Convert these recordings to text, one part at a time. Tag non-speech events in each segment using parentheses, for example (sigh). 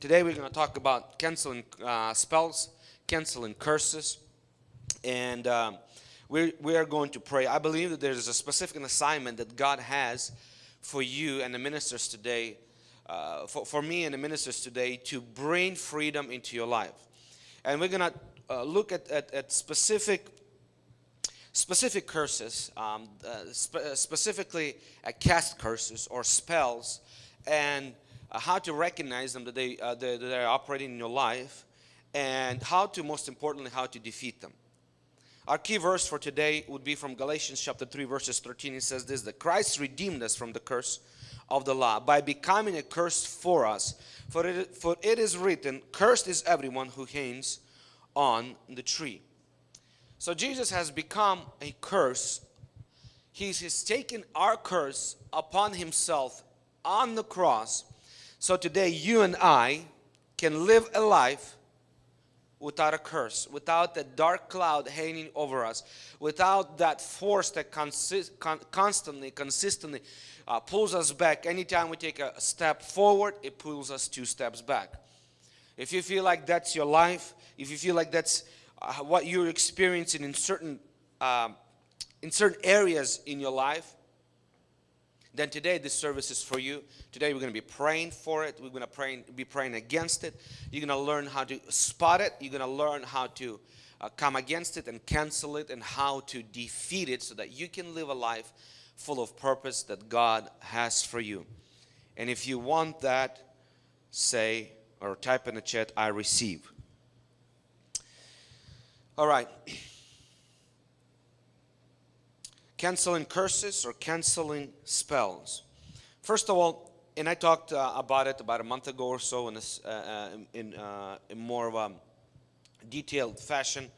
today we're going to talk about canceling uh, spells, canceling curses, and um, we we are going to pray. I believe that there's a specific assignment that God has for you and the ministers today, uh, for, for me and the ministers today, to bring freedom into your life. And we're going to uh, look at, at, at, specific specific curses, um, uh, spe specifically at cast curses or spells, and uh, how to recognize them that they, uh, that they are operating in your life, and how to, most importantly, how to defeat them. Our key verse for today would be from Galatians chapter 3 verses 13. It says this, that Christ redeemed us from the curse of the law by becoming a curse for us. For it, for it is written, cursed is everyone who hangs on the tree. So Jesus has become a curse. He's, he's taken our curse upon himself on the cross. So today you and I can live a life without a curse, without that dark cloud hanging over us, without that force that consist, con constantly, consistently uh, pulls us back. Anytime we take a step forward, it pulls us two steps back. If you feel like that's your life, if you feel like that's uh, what you're experiencing in certain uh, in certain areas in your life, then today this service is for you. Today we're going to be praying for it. We're going to pray, be praying against it. You're going to learn how to spot it. You're going to learn how to uh, come against it and cancel it and how to defeat it so that you can live a life full of purpose that God has for you. And if you want that, say or type in the chat, I receive. All right canceling curses or canceling spells. First of all, and I talked uh, about it about a month ago or so in, this, uh, uh in, uh, in, more of a detailed fashion.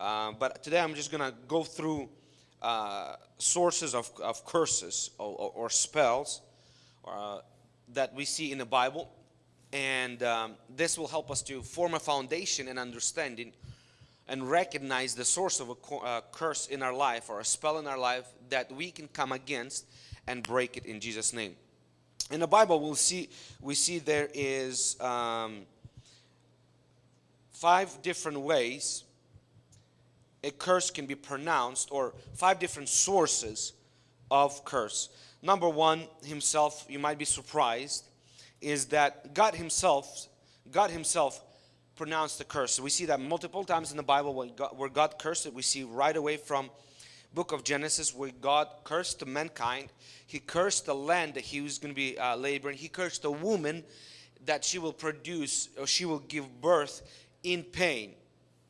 Uh, but today I'm just going to go through uh, sources of, of curses or, or, or spells that we see in the Bible. And um, this will help us to form a foundation and understanding and recognize the source of a uh, curse in our life or a spell in our life that we can come against and break it in Jesus name. In the Bible we'll see we see there is um, five different ways a curse can be pronounced or five different sources of curse. Number one himself you might be surprised is that God himself God himself pronounced the curse. So we see that multiple times in the Bible when God, where God cursed it. We see right away from book of Genesis where God cursed mankind. He cursed the land that he was going to be uh, laboring. He cursed the woman that she will produce or she will give birth in pain.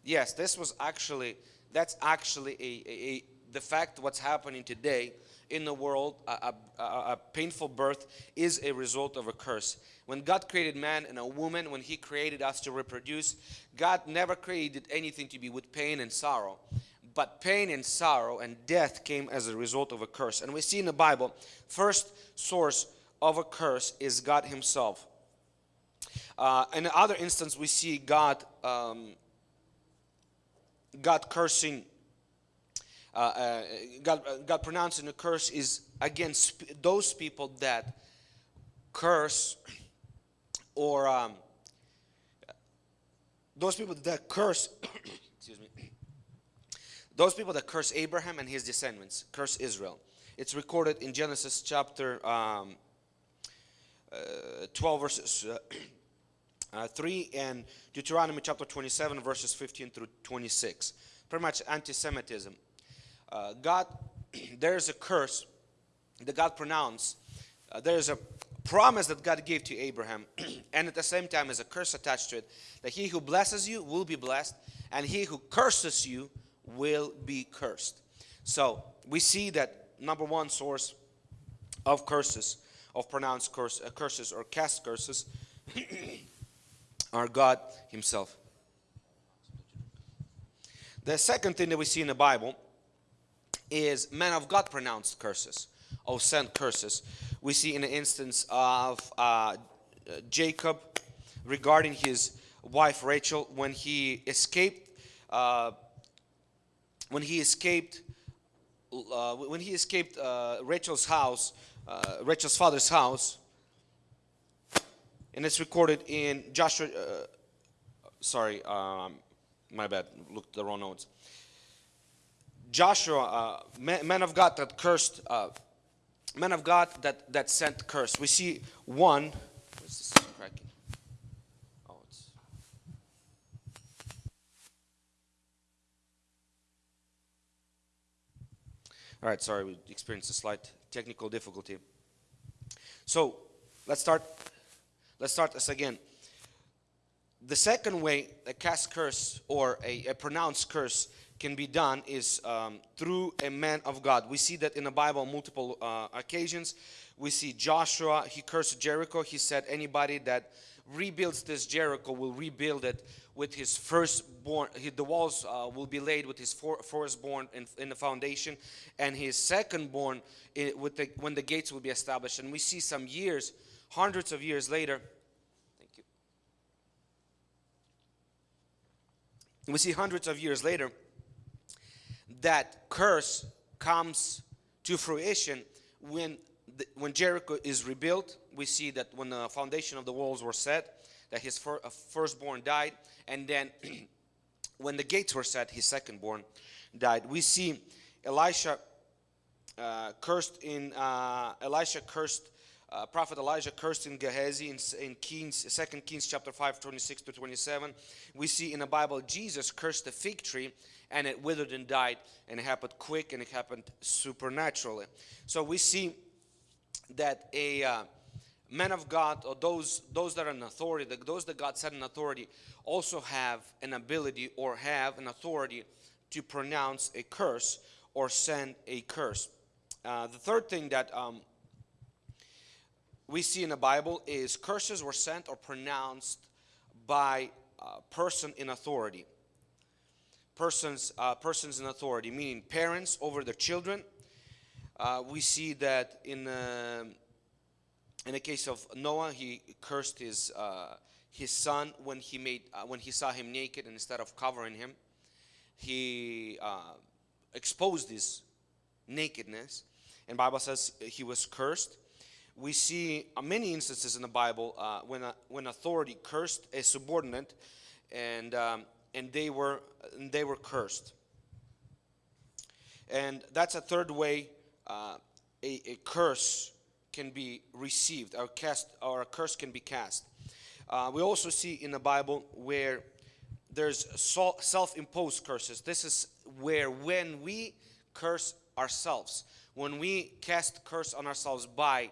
Yes, this was actually, that's actually a, a, a the fact what's happening today in the world, a, a, a, painful birth is a result of a curse. When God created man and a woman, when He created us to reproduce, God never created anything to be with pain and sorrow. But pain and sorrow and death came as a result of a curse. And we see in the Bible, first source of a curse is God Himself. Uh, in other instance, we see God, um, God cursing uh, uh, God, uh, God pronouncing a curse is against those people that curse or um, those people that curse (coughs) excuse me those people that curse Abraham and his descendants curse Israel. It's recorded in Genesis chapter um, uh, 12 verses uh, (coughs) uh, 3 and Deuteronomy chapter 27 verses 15 through 26 pretty much anti-Semitism uh, God, (clears throat) there's a curse that God pronounced. Uh, there's a promise that God gave to Abraham (clears throat) and at the same time there's a curse attached to it that he who blesses you will be blessed and he who curses you will be cursed. So we see that number one source of curses, of pronounced curse, uh, curses or cast curses (clears throat) are God himself. The second thing that we see in the Bible is men of God pronounced curses or sent curses. We see in the instance of uh, Jacob regarding his wife Rachel when he escaped uh, when he escaped uh, when he escaped uh, Rachel's house uh, Rachel's father's house and it's recorded in Joshua. Uh, sorry, um, my bad. Looked the wrong notes. Joshua, uh, man, of God that cursed, uh, man of God that that sent curse. We see one. Oh. All right, sorry, we experienced a slight technical difficulty. So let's start. Let's start this again. The second way a cast curse or a, a pronounced curse can be done is um, through a man of God. We see that in the Bible multiple uh, occasions. We see Joshua, he cursed Jericho. He said, Anybody that rebuilds this Jericho will rebuild it with his firstborn. The walls uh, will be laid with his firstborn in, in, the foundation, and his secondborn in, with the, when the gates will be established. And we see some years, hundreds of years later. Thank you. We see hundreds of years later that curse comes to fruition when the, when Jericho is rebuilt. We see that when the foundation of the walls were set, that his fir uh, firstborn died, and then (clears throat) when the gates were set, his secondborn died. We see Elisha uh, cursed in uh, Elisha cursed uh, prophet Elijah cursed in Gehazi in, in Kings, 2 Kings chapter 5, 26 to 27. We see in the Bible Jesus cursed the fig tree and it withered and died and it happened quick and it happened supernaturally. So we see that a uh, man of God or those those that are in authority, those that God set in authority also have an ability or have an authority to pronounce a curse or send a curse. Uh, the third thing that um, we see in the Bible is curses were sent or pronounced by a person in authority. Persons, uh, persons in authority, meaning parents over their children. Uh, we see that in uh, in the case of Noah, he cursed his uh, his son when he made uh, when he saw him naked, and instead of covering him, he uh, exposed his nakedness. And Bible says he was cursed we see uh, many instances in the Bible uh, when, a, when authority cursed a subordinate and, um, and they, were, and they were cursed. And that's a third way uh, a, a, curse can be received or, cast, or a curse can be cast. Uh, we also see in the Bible where there's self-imposed curses. This is where when we curse ourselves, when we cast curse on ourselves by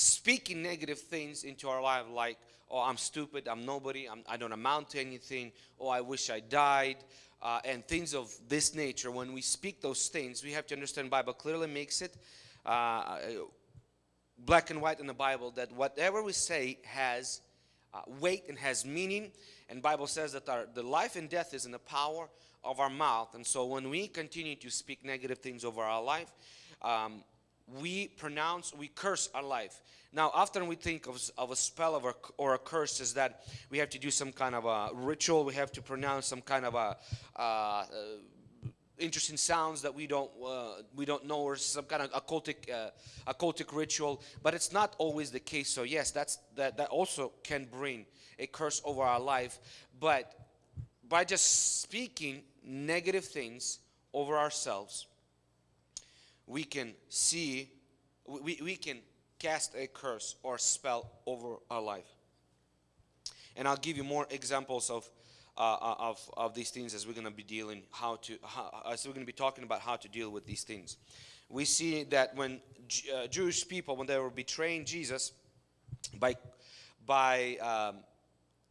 speaking negative things into our life like oh i'm stupid i'm nobody I'm, i do not amount to anything oh i wish i died uh, and things of this nature. When we speak those things we have to understand bible clearly makes it uh, black and white in the bible that whatever we say has uh, weight and has meaning. And bible says that our, the life and death is in the power of our mouth. And so when we continue to speak negative things over our life um, we pronounce, we curse our life. Now, often we think of, of a spell of a, or a curse is that we have to do some kind of a ritual, we have to pronounce some kind of a uh, uh, interesting sounds that we don't uh, we don't know or some kind of occultic uh, occultic ritual. But it's not always the case. So yes that's that that also can bring a curse over our life. But by just speaking negative things over ourselves we can see, we, we can cast a curse or spell over our life. And I'll give you more examples of, uh, uh of, of these things as we're going to be dealing how to, how, as we're going to be talking about how to deal with these things. We see that when uh, Jewish people, when they were betraying Jesus by, by um,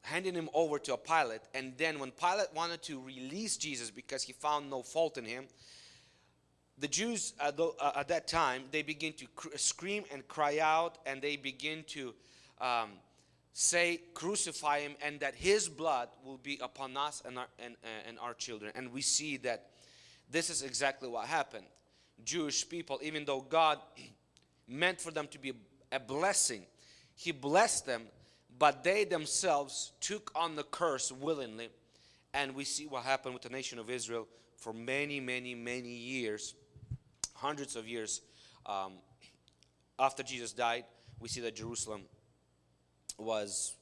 handing him over to a Pilate, and then when Pilate wanted to release Jesus because he found no fault in him, the Jews at, the, uh, at, that time, they begin to scream and cry out and they begin to um, say, crucify him and that his blood will be upon us and our, and, and our children. And we see that this is exactly what happened. Jewish people, even though God (clears throat) meant for them to be a blessing, He blessed them, but they themselves took on the curse willingly. And we see what happened with the nation of Israel for many, many, many years hundreds of years um, after Jesus died, we see that Jerusalem was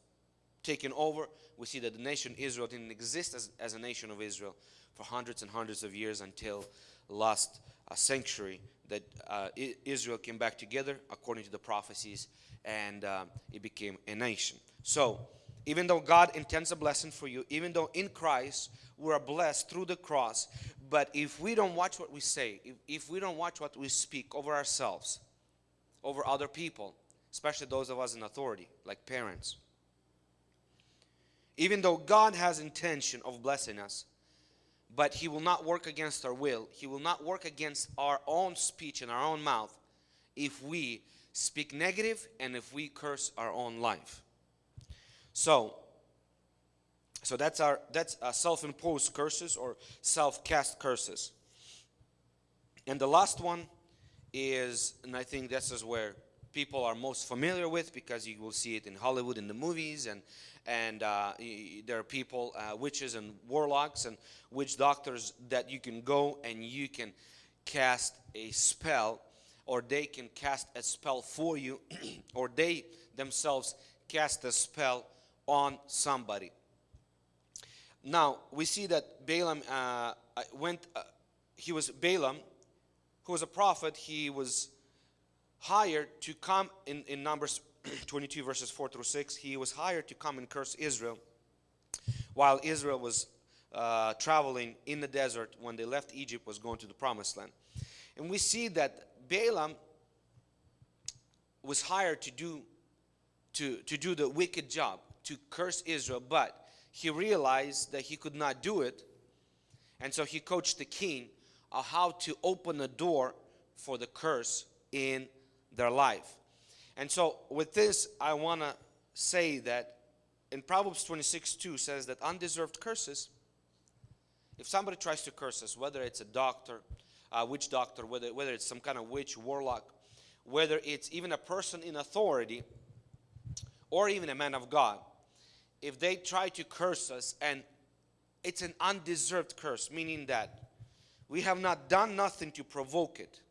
taken over. We see that the nation Israel didn't exist as, as a nation of Israel for hundreds and hundreds of years until last uh, century that uh, Israel came back together according to the prophecies and uh, it became a nation. So, even though God intends a blessing for you, even though in Christ we are blessed through the cross, but if we don't watch what we say, if, if we don't watch what we speak over ourselves, over other people, especially those of us in authority, like parents, even though God has intention of blessing us, but he will not work against our will. He will not work against our own speech and our own mouth if we speak negative and if we curse our own life. So, so that's our that's uh, self-imposed curses or self-cast curses. And the last one is, and I think this is where people are most familiar with because you will see it in Hollywood in the movies and and uh, there are people, uh, witches and warlocks and witch doctors that you can go and you can cast a spell or they can cast a spell for you (clears throat) or they themselves cast a spell on somebody. Now we see that Balaam uh, uh went, uh, he was Balaam who was a prophet, he was hired to come in, in Numbers (clears throat) 22 verses 4 through 6 he was hired to come and curse Israel while Israel was uh, traveling in the desert when they left Egypt was going to the promised land. And we see that Balaam was hired to do to, to do the wicked job to curse Israel. But he realized that he could not do it and so he coached the king on how to open a door for the curse in their life. And so with this, I want to say that in Proverbs 26, 2 says that undeserved curses, if somebody tries to curse us, whether it's a doctor, a witch doctor, whether, whether it's some kind of witch, warlock, whether it's even a person in authority, or even a man of God, if they try to curse us and it's an undeserved curse, meaning that we have not done nothing to provoke it.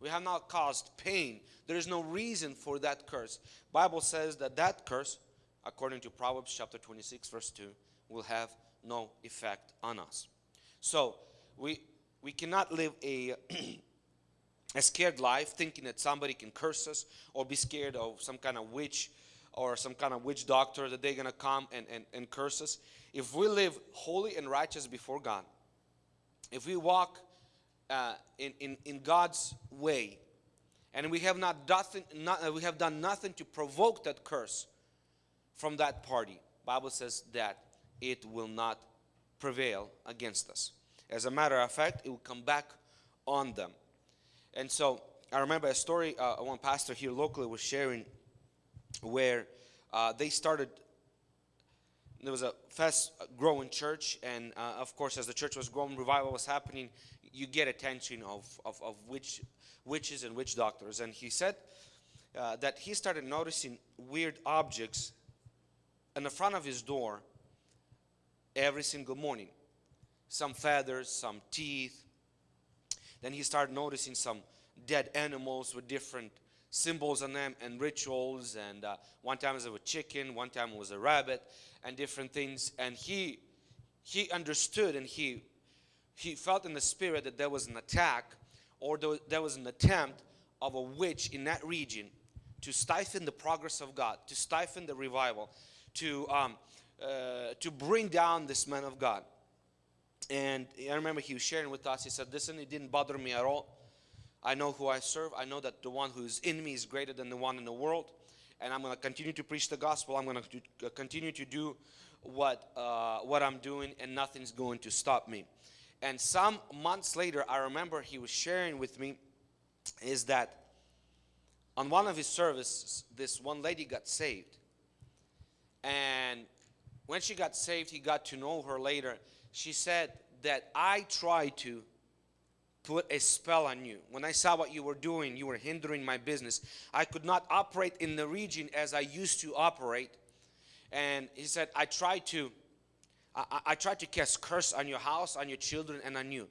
We have not caused pain. There is no reason for that curse. Bible says that that curse, according to Proverbs chapter 26 verse 2, will have no effect on us. So we we cannot live a (clears throat) a scared life thinking that somebody can curse us or be scared of some kind of witch or some kind of witch doctor that they're going to come and, and, and curse us. If we live holy and righteous before God, if we walk uh, in, in, in God's way. And we have not, nothing, not, we have done nothing to provoke that curse from that party. Bible says that it will not prevail against us. As a matter of fact, it will come back on them. And so I remember a story uh, one pastor here locally was sharing where uh, they started there was a fast growing church and uh, of course as the church was growing revival was happening you get attention of, of, of witch, witches and witch doctors. And he said uh, that he started noticing weird objects in the front of his door every single morning. Some feathers, some teeth. Then he started noticing some dead animals with different symbols on them and rituals. And uh, one time it was a chicken, one time it was a rabbit, and different things. And he he understood and he he felt in the spirit that there was an attack or there was an attempt of a witch in that region to stifle the progress of God, to stifle the revival, to, um, uh, to bring down this man of God. And I remember he was sharing with us, he said, listen, it didn't bother me at all. I know who I serve. I know that the one who is in me is greater than the one in the world. And I'm going to continue to preach the gospel. I'm going to continue to do what, uh, what I'm doing and nothing's going to stop me. And some months later, I remember he was sharing with me is that on one of his services, this one lady got saved. And when she got saved, he got to know her later. She said that I tried to put a spell on you. When I saw what you were doing, you were hindering my business. I could not operate in the region as I used to operate. And he said, I tried to I, I tried to cast curse on your house, on your children, and on you.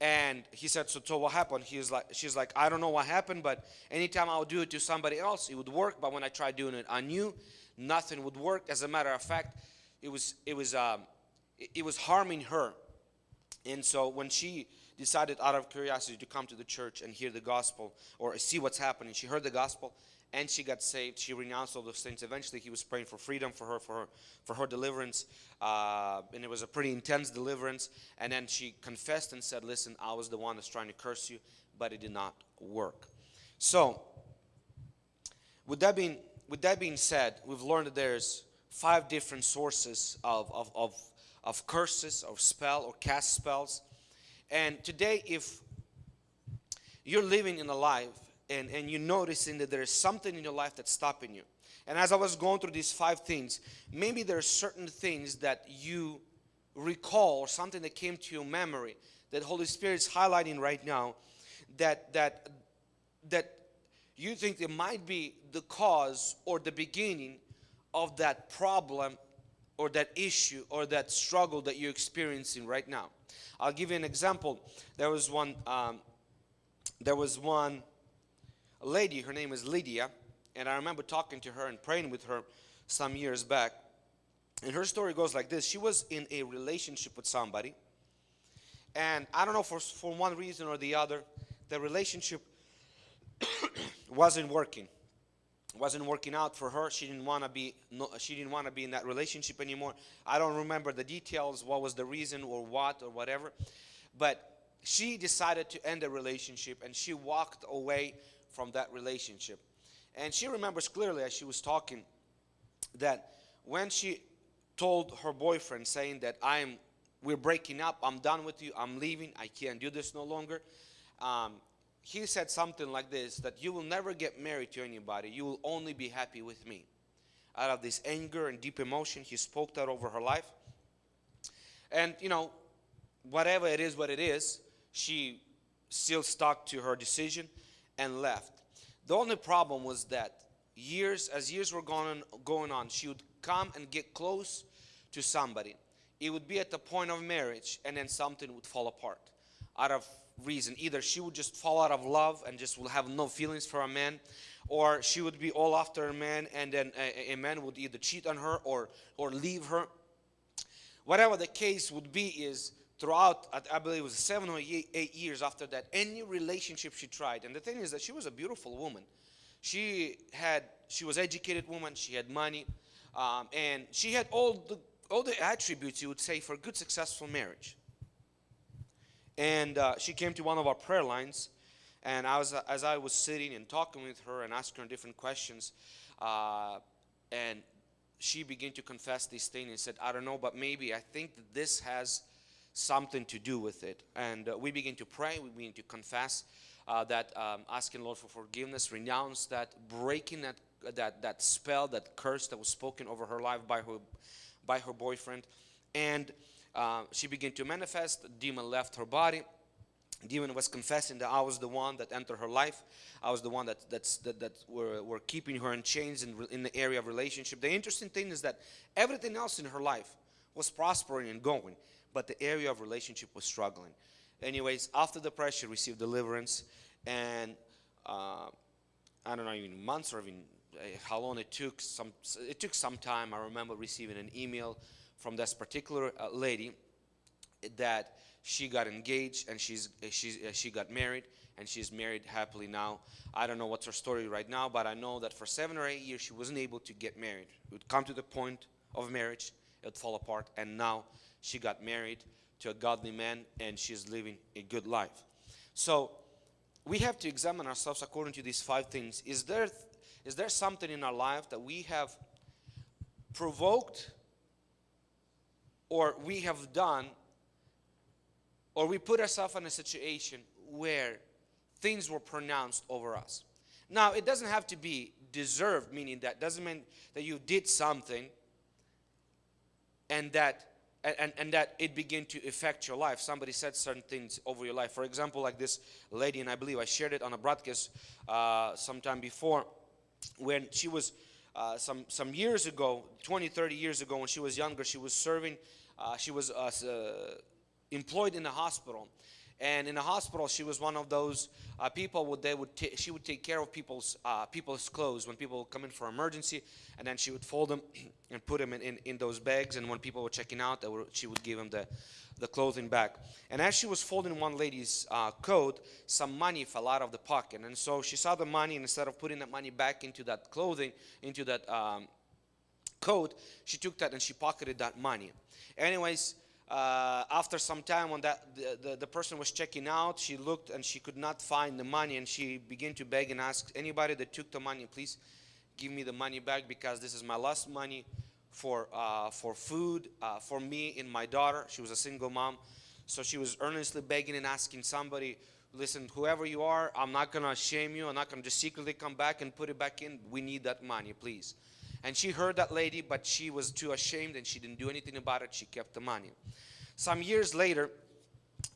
And he said, so, so what happened? He's like, she's like, I don't know what happened, but anytime I would do it to somebody else, it would work. But when I tried doing it on you, nothing would work. As a matter of fact, it was it was um, it, it was harming her. And so when she decided out of curiosity to come to the church and hear the gospel or see what's happening, she heard the gospel and she got saved. She renounced all those things. Eventually, he was praying for freedom for her, for her, for her deliverance, uh, and it was a pretty intense deliverance. And then she confessed and said, "Listen, I was the one that's trying to curse you, but it did not work." So, with that being with that being said, we've learned that there's five different sources of of of, of curses, or spell, or cast spells. And today, if you're living in a life and, and you're noticing that there is something in your life that's stopping you. And as I was going through these five things, maybe there are certain things that you recall or something that came to your memory that Holy Spirit is highlighting right now that that that you think it might be the cause or the beginning of that problem or that issue or that struggle that you're experiencing right now. I'll give you an example. There was one um, there was one lady, her name is Lydia, and I remember talking to her and praying with her some years back. And her story goes like this She was in a relationship with somebody, and I don't know for, for one reason or the other, the relationship (coughs) wasn't working wasn't working out for her she didn't want to be no, she didn't want to be in that relationship anymore i don't remember the details what was the reason or what or whatever but she decided to end the relationship and she walked away from that relationship. And she remembers clearly as she was talking that when she told her boyfriend saying that I'm we're breaking up, I'm done with you, I'm leaving, I can't do this no longer. Um, he said something like this that you will never get married to anybody, you will only be happy with me. Out of this anger and deep emotion, he spoke that over her life. And you know, whatever it is, what it is, she still stuck to her decision and left. The only problem was that years, as years were going, going on, she would come and get close to somebody. It would be at the point of marriage and then something would fall apart out of reason. Either she would just fall out of love and just will have no feelings for a man or she would be all after a man and then a, a man would either cheat on her or, or leave her. Whatever the case would be is throughout, I believe it was seven or eight years after that, any relationship she tried. And the thing is that she was a beautiful woman. She had, she was educated woman. She had money, um, and she had all the all the attributes you would say for a good, successful marriage. And uh, she came to one of our prayer lines, and I was as I was sitting and talking with her and asking her different questions, uh, and she began to confess these things and said, "I don't know, but maybe I think that this has." something to do with it. And uh, we begin to pray, we begin to confess uh, that, um, asking Lord for forgiveness, renounce that, breaking that, that, that spell, that curse that was spoken over her life by her, by her boyfriend. And uh, she began to manifest, the demon left her body. Demon was confessing that I was the one that entered her life. I was the one that that's, that, that were, were keeping her in chains in, in the area of relationship. The interesting thing is that everything else in her life was prospering and going but the area of relationship was struggling. Anyways, after the prayer, she received deliverance, and uh, I don't know, even months or even uh, how long it took. Some it took some time. I remember receiving an email from this particular uh, lady that she got engaged and she's she's uh, she got married and she's married happily now. I don't know what's her story right now, but I know that for seven or eight years she wasn't able to get married. It would come to the point of marriage, it would fall apart, and now she got married to a godly man and she's living a good life. So we have to examine ourselves according to these five things. Is there, is there something in our life that we have provoked or we have done or we put ourselves in a situation where things were pronounced over us. Now, it doesn't have to be deserved, meaning that doesn't mean that you did something and that and, and that it began to affect your life. Somebody said certain things over your life. For example, like this lady, and I believe I shared it on a broadcast uh, sometime before, when she was uh, some some years ago, 20, 30 years ago, when she was younger, she was serving, uh, she was uh, uh employed in a hospital, and in a hospital she was one of those people would they would she would take care of people's people's clothes when people come in for emergency and then she would fold them (clears throat) and put them in, in, in those bags and when people were checking out were, she would give them the the clothing back and as she was folding one lady's uh, coat some money fell out of the pocket. And so she saw the money and instead of putting that money back into that clothing into that um, coat she took that and she pocketed that money. Anyways uh, after some time when that the, the, the, person was checking out she looked and she could not find the money and she began to beg and ask anybody that took the money please give me the money back because this is my last money for uh, for food uh, for me and my daughter she was a single mom so she was earnestly begging and asking somebody listen whoever you are i'm not gonna shame you i'm not gonna just secretly come back and put it back in we need that money please and she heard that lady, but she was too ashamed and she didn't do anything about it. She kept the money. Some years later,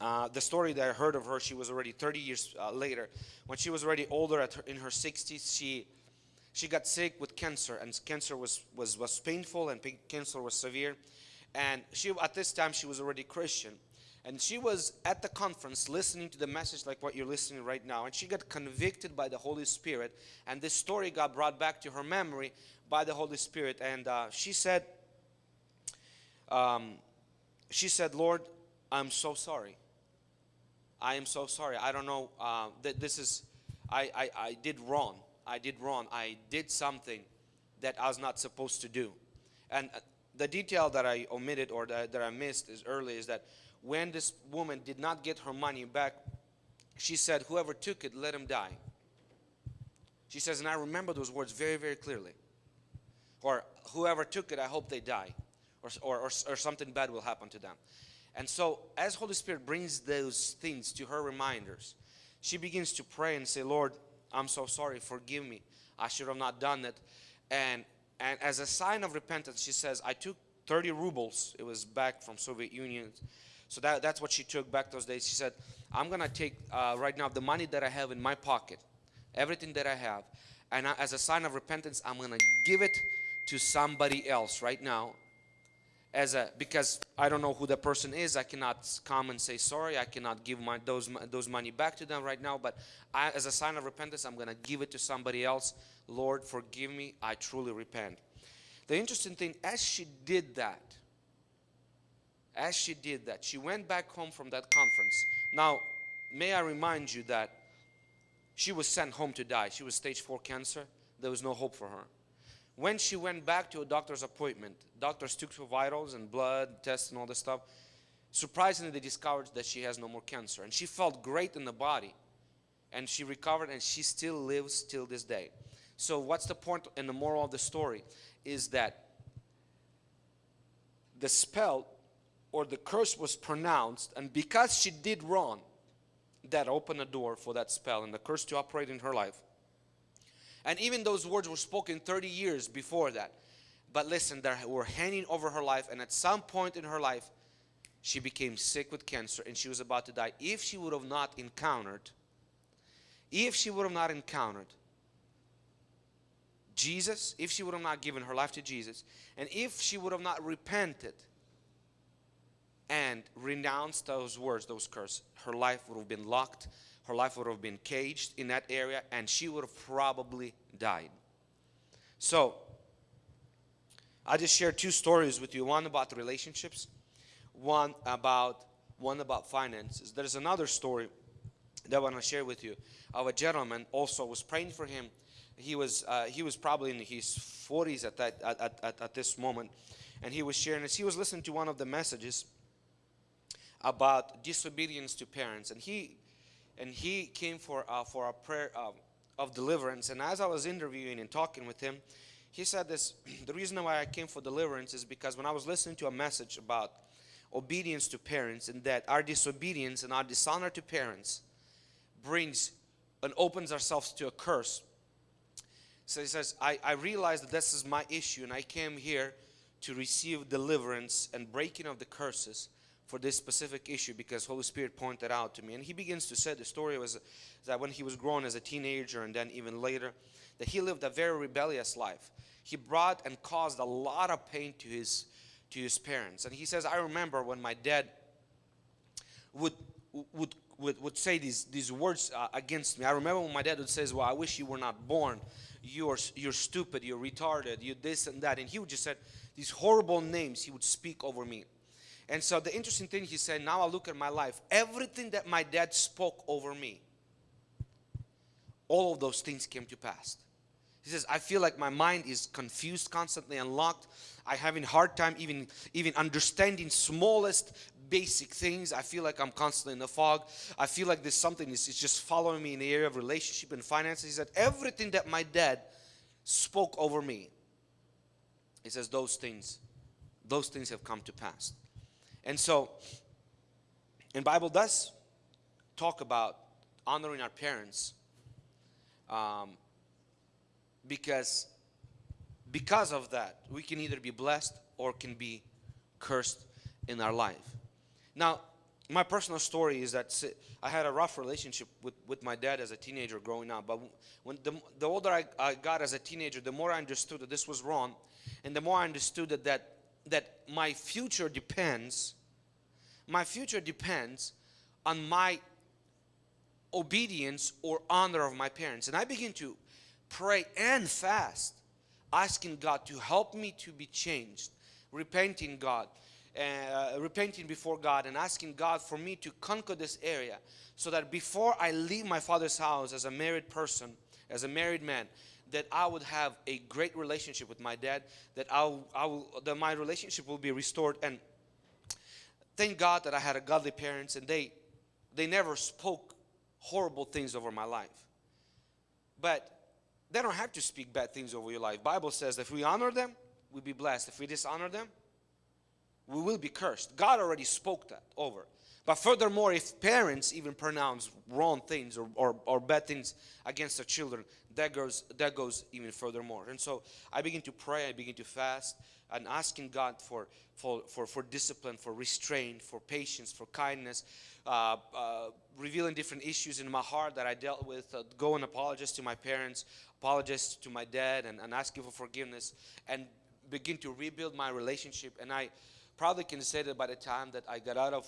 uh, the story that I heard of her, she was already 30 years uh, later. When she was already older, her, in her 60s, she she got sick with cancer, and cancer was was was painful, and cancer was severe. And she at this time she was already Christian, and she was at the conference listening to the message like what you're listening right now, and she got convicted by the Holy Spirit, and this story got brought back to her memory by the Holy Spirit. And uh, she said, um, she said, Lord, I'm so sorry. I am so sorry. I don't know uh, that this is, I, I, I did wrong. I did wrong. I did something that I was not supposed to do. And uh, the detail that I omitted or that, that I missed is early is that when this woman did not get her money back, she said, whoever took it, let him die. She says, and I remember those words very, very clearly or whoever took it, I hope they die, or, or, or, or something bad will happen to them. And so, as Holy Spirit brings those things to her reminders, she begins to pray and say, Lord, I'm so sorry, forgive me. I should have not done it. And, and as a sign of repentance, she says, I took 30 rubles. It was back from Soviet Union. So that, that's what she took back those days. She said, I'm going to take uh, right now the money that I have in my pocket, everything that I have, and as a sign of repentance, I'm going to give it to somebody else right now as a because I don't know who the person is I cannot come and say sorry I cannot give my those those money back to them right now but I, as a sign of repentance I'm gonna give it to somebody else. Lord forgive me I truly repent. The interesting thing as she did that as she did that she went back home from that conference. Now may I remind you that she was sent home to die. She was stage 4 cancer. There was no hope for her when she went back to a doctor's appointment, doctors took her vitals and blood tests and all this stuff. Surprisingly, they discovered that she has no more cancer. And she felt great in the body. And she recovered and she still lives till this day. So what's the point and the moral of the story is that the spell or the curse was pronounced and because she did wrong, that opened a door for that spell and the curse to operate in her life. And even those words were spoken 30 years before that. But listen, they were hanging over her life. And at some point in her life, she became sick with cancer and she was about to die. If she would have not encountered, if she would have not encountered Jesus, if she would have not given her life to Jesus, and if she would have not repented and renounced those words, those curses, her life would have been locked her life would have been caged in that area and she would have probably died. So, I just shared two stories with you one about relationships, one about one about finances. There's another story that I want to share with you of a gentleman also was praying for him. He was uh, he was probably in his 40s at that at, at, at this moment, and he was sharing as he was listening to one of the messages about disobedience to parents, and he and he came for uh, for a prayer uh, of deliverance. And as I was interviewing and talking with him, he said this: (clears throat) the reason why I came for deliverance is because when I was listening to a message about obedience to parents and that our disobedience and our dishonor to parents brings and opens ourselves to a curse. So he says, I, I realized that this is my issue and I came here to receive deliverance and breaking of the curses for this specific issue because Holy Spirit pointed out to me. And he begins to say the story was that when he was grown as a teenager and then even later, that he lived a very rebellious life. He brought and caused a lot of pain to his to his parents. And he says, I remember when my dad would would would, would say these, these words uh, against me. I remember when my dad would say, well, I wish you were not born. You're, you're stupid, you're retarded, you this and that. And he would just say these horrible names he would speak over me. And so the interesting thing he said, now I look at my life, everything that my dad spoke over me, all of those things came to pass. He says, I feel like my mind is confused, constantly unlocked. I having hard time even, even understanding smallest basic things. I feel like I'm constantly in the fog. I feel like there's something is just following me in the area of relationship and finances. He said, everything that my dad spoke over me, he says, those things, those things have come to pass. And so, and Bible does talk about honoring our parents um, because because of that we can either be blessed or can be cursed in our life. Now my personal story is that I had a rough relationship with, with my dad as a teenager growing up but when the, the older I, I got as a teenager the more I understood that this was wrong and the more I understood that that, that my future depends my future depends on my obedience or honor of my parents. And I begin to pray and fast, asking God to help me to be changed, repenting God, uh, repenting before God and asking God for me to conquer this area so that before I leave my father's house as a married person, as a married man, that I would have a great relationship with my dad, that I'll, I will, that my relationship will be restored. And thank God that I had a godly parents and they, they never spoke horrible things over my life. But they don't have to speak bad things over your life. Bible says if we honor them, we'll be blessed. If we dishonor them, we will be cursed. God already spoke that over. But furthermore, if parents even pronounce wrong things or, or, or bad things against their children, that goes, that goes even furthermore. And so I begin to pray, I begin to fast, and asking God for, for, for, for discipline, for restraint, for patience, for kindness, uh, uh, revealing different issues in my heart that I dealt with, uh, go and apologize to my parents, apologize to my dad, and, and asking for forgiveness, and begin to rebuild my relationship. And I probably can say that by the time that I got out of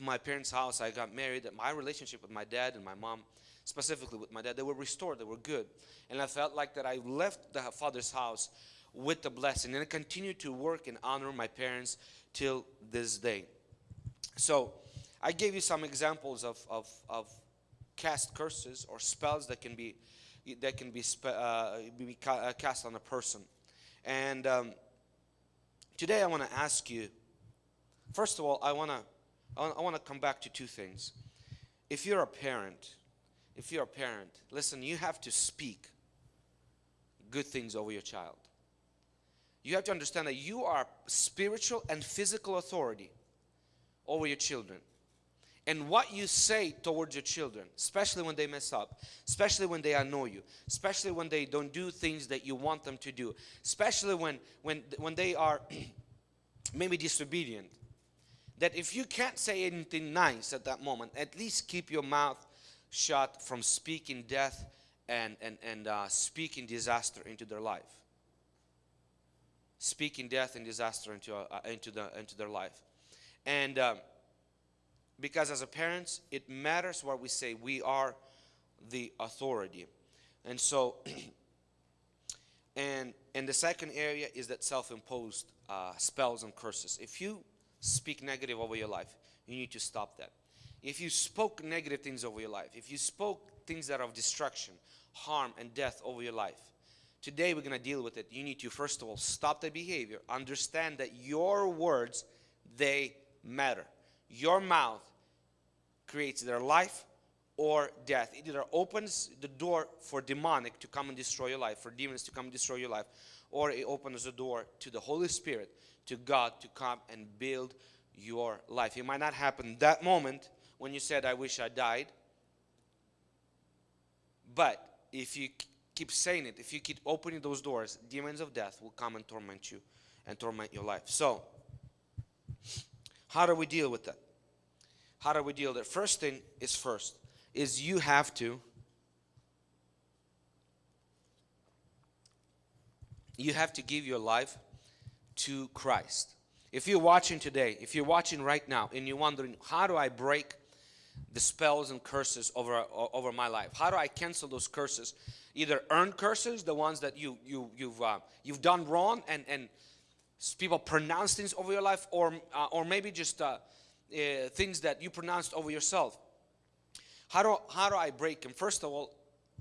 my parents' house, I got married, that my relationship with my dad and my mom, specifically with my dad, they were restored, they were good. And I felt like that I left the father's house with the blessing and I continued to work and honor my parents till this day. So I gave you some examples of, of, of cast curses or spells that can be that can be, uh, be uh, cast on a person. And um, today I want to ask you, first of all, I want to I want to come back to two things. If you're a parent, if you're a parent, listen, you have to speak good things over your child. You have to understand that you are spiritual and physical authority over your children. And what you say towards your children, especially when they mess up, especially when they annoy you, especially when they don't do things that you want them to do, especially when, when, when they are (clears throat) maybe disobedient, that if you can't say anything nice at that moment, at least keep your mouth shut from speaking death and, and, and uh, speaking disaster into their life. Speaking death and disaster into, uh, into, the, into their life. And um, because as a parents, it matters what we say. We are the authority. And so, (clears throat) and, and the second area is that self-imposed uh, spells and curses. If you speak negative over your life, you need to stop that. If you spoke negative things over your life, if you spoke things that are of destruction, harm, and death over your life, today we're going to deal with it. You need to, first of all, stop the behavior. Understand that your words, they matter. Your mouth creates their life or death. It either opens the door for demonic to come and destroy your life, for demons to come and destroy your life, or it opens the door to the Holy Spirit, to God to come and build your life. It might not happen that moment when you said, I wish I died. But if you keep saying it, if you keep opening those doors, demons of death will come and torment you and torment your life. So, how do we deal with that? How do we deal with it? First thing is first, is you have to you have to give your life to Christ. If you're watching today, if you're watching right now and you're wondering, how do I break the spells and curses over over my life? How do I cancel those curses? Either earned curses, the ones that you you you've uh, you've done wrong and and people pronounce things over your life, or uh, or maybe just uh, uh, things that you pronounced over yourself. How do how do I break them? First of all,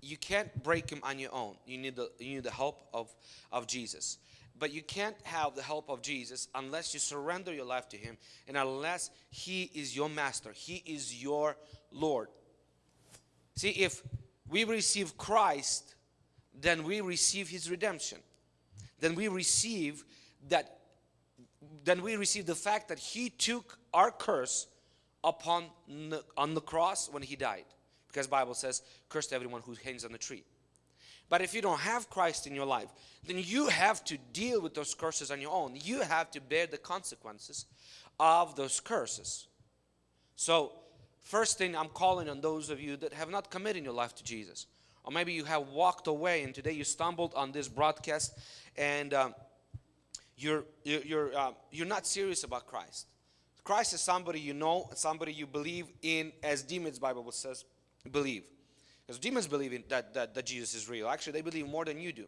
you can't break them on your own. You need the you need the help of of Jesus. But you can't have the help of Jesus unless you surrender your life to Him and unless He is your master, He is your Lord. See, if we receive Christ, then we receive His redemption. Then we receive that, then we receive the fact that He took our curse upon the, on the cross when He died. Because Bible says, cursed everyone who hangs on the tree. But if you don't have Christ in your life, then you have to deal with those curses on your own. You have to bear the consequences of those curses. So, first thing I'm calling on those of you that have not committed your life to Jesus. Or maybe you have walked away and today you stumbled on this broadcast and um, you're, you're, uh, you're not serious about Christ. Christ is somebody you know, somebody you believe in, as demons Bible says, believe. Because demons believe in that, that, that Jesus is real. Actually, they believe more than you do.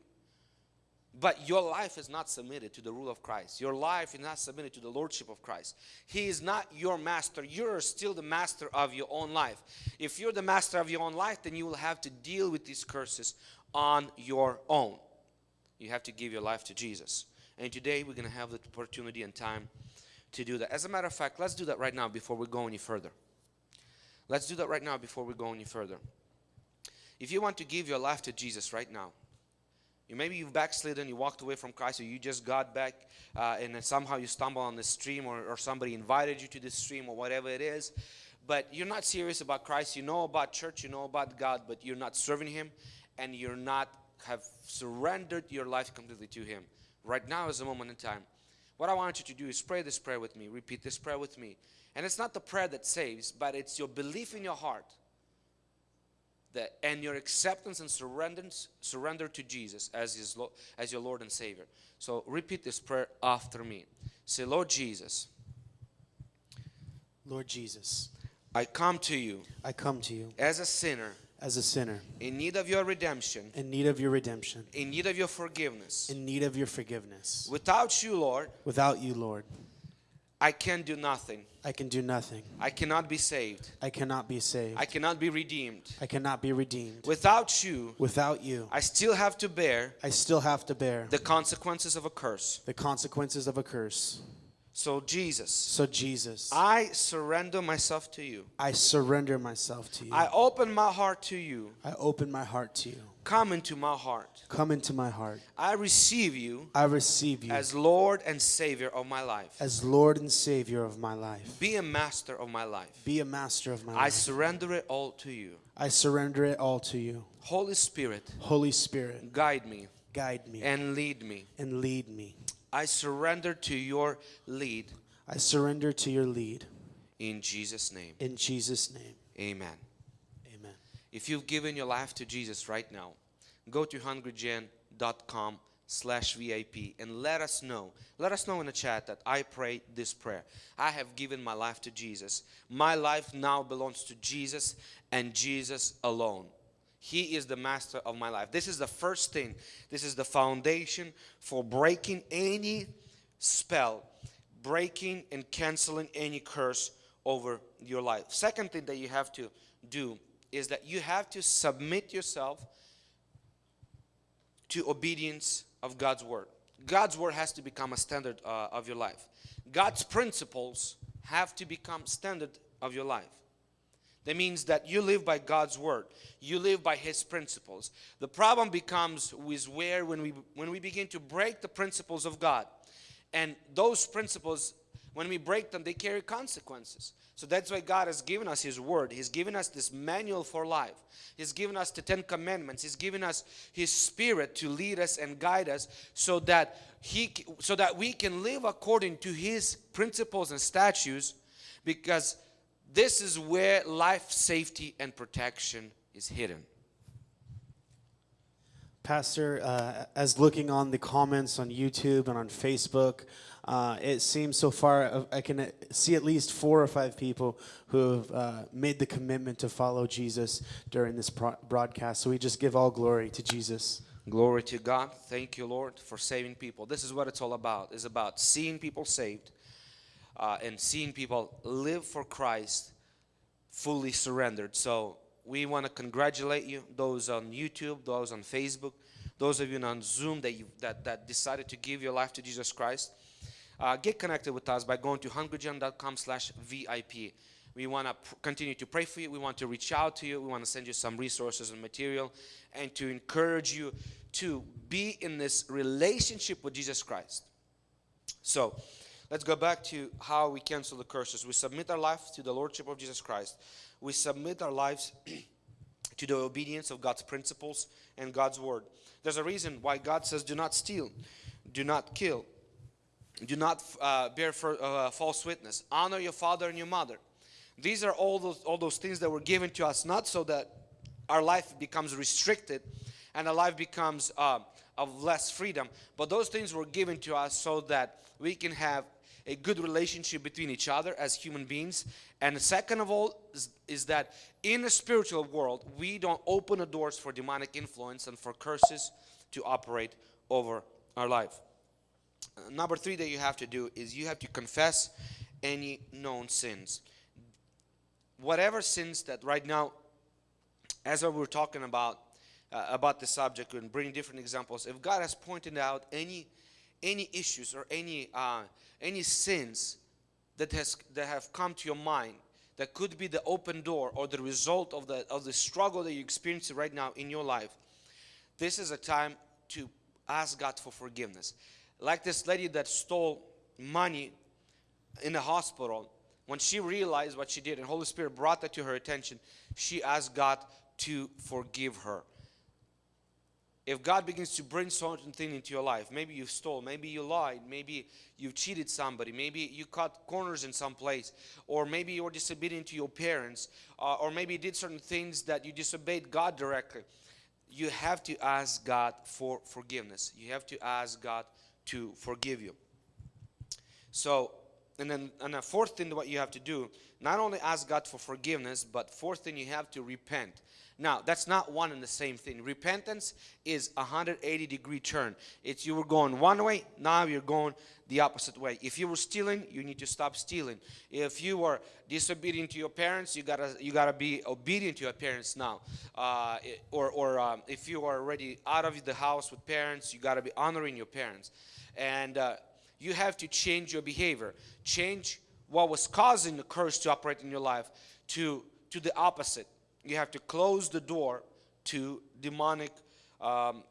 But your life is not submitted to the rule of Christ. Your life is not submitted to the lordship of Christ. He is not your master. You're still the master of your own life. If you're the master of your own life, then you will have to deal with these curses on your own. You have to give your life to Jesus. And today we're going to have the opportunity and time to do that. As a matter of fact, let's do that right now before we go any further. Let's do that right now before we go any further. If you want to give your life to Jesus right now, you maybe you've backslidden, you walked away from Christ, or you just got back, uh, and somehow you stumble on the stream, or, or somebody invited you to this stream, or whatever it is. But you're not serious about Christ. You know about church, you know about God, but you're not serving Him, and you're not have surrendered your life completely to Him. Right now is the moment in time. What I want you to do is pray this prayer with me. Repeat this prayer with me. And it's not the prayer that saves, but it's your belief in your heart that, and your acceptance and surrender to Jesus as, his, as your Lord and Savior. So repeat this prayer after me. Say, Lord Jesus. Lord Jesus. I come to you. I come to you. As a sinner. As a sinner. In need of your redemption. In need of your redemption. In need of your forgiveness. In need of your forgiveness. Without you, Lord. Without you, Lord. I can do nothing. I can do nothing. I cannot be saved. I cannot be saved. I cannot be redeemed. I cannot be redeemed. Without you. Without you. I still have to bear. I still have to bear. The consequences of a curse. The consequences of a curse. So Jesus. So Jesus. I surrender myself to you. I surrender myself to you. I open my heart to you. I open my heart to you. Come into my heart. Come into my heart. I receive you. I receive you as Lord and Savior of my life. As Lord and Savior of my life. Be a master of my life. Be a master of my I life. I surrender it all to you. I surrender it all to you. Holy Spirit. Holy Spirit. Guide me. Guide me. And lead me. And lead me. I surrender to your lead. I surrender to your lead. In Jesus' name. In Jesus' name. Amen. Amen. If you've given your life to Jesus right now, go to hungrygen.com slash VIP and let us know. Let us know in the chat that I pray this prayer. I have given my life to Jesus. My life now belongs to Jesus and Jesus alone. He is the master of my life. This is the first thing. This is the foundation for breaking any spell, breaking and canceling any curse over your life. Second thing that you have to do is that you have to submit yourself to obedience of God's word. God's word has to become a standard uh, of your life. God's principles have to become standard of your life. That means that you live by God's word. You live by his principles. The problem becomes with where when we when we begin to break the principles of God. And those principles when we break them they carry consequences. So that's why God has given us his word. He's given us this manual for life. He's given us the 10 commandments. He's given us his spirit to lead us and guide us so that he so that we can live according to his principles and statutes because this is where life safety and protection is hidden. Pastor, uh, as looking on the comments on YouTube and on Facebook, Uh, it seems so far, uh, I can uh, see at least four or five people who have uh, made the commitment to follow Jesus during this broadcast. So we just give all glory to Jesus. Glory to God. Thank you, Lord, for saving people. This is what it's all about. It's about seeing people saved uh, and seeing people live for Christ fully surrendered. So we want to congratulate you, those on YouTube, those on Facebook, those of you on Zoom that, you, that, that decided to give your life to Jesus Christ. Uh, get connected with us by going to hungrygen.com slash VIP. We want to continue to pray for you. We want to reach out to you. We want to send you some resources and material and to encourage you to be in this relationship with Jesus Christ. So let's go back to how we cancel the curses. We submit our life to the Lordship of Jesus Christ. We submit our lives (clears throat) to the obedience of God's principles and God's word. There's a reason why God says, do not steal, do not kill, do not uh, bear for, uh, false witness, honor your father and your mother. These are all those, all those things that were given to us, not so that our life becomes restricted and our life becomes uh, of less freedom, but those things were given to us so that we can have a good relationship between each other as human beings. And second of all, is, is that in the spiritual world, we don't open the doors for demonic influence and for curses to operate over our life. Number three that you have to do is you have to confess any known sins. Whatever sins that right now, as we're talking about uh, about the subject and bring different examples, if God has pointed out any any issues or any uh, any sins that has that have come to your mind that could be the open door or the result of the of the struggle that you experience right now in your life, this is a time to ask God for forgiveness. Like this lady that stole money in the hospital, when she realized what she did and Holy Spirit brought that to her attention, she asked God to forgive her. If God begins to bring certain thing into your life, maybe you stole, maybe you lied, maybe you cheated somebody, maybe you cut corners in some place, or maybe you were disobedient to your parents, uh, or maybe you did certain things that you disobeyed God directly, you have to ask God for forgiveness. You have to ask God to forgive you. So, and then and a fourth thing what you have to do, not only ask God for forgiveness, but fourth thing you have to repent. Now, that's not one and the same thing. Repentance is a 180 degree turn. It's you were going one way, now you're going the opposite way. If you were stealing, you need to stop stealing. If you were disobedient to your parents, you gotta you gotta be obedient to your parents now. Uh, or or um, if you are already out of the house with parents, you gotta be honoring your parents. And uh, you have to change your behavior. Change what was causing the curse to operate in your life to to the opposite you have to close the door to demonic um,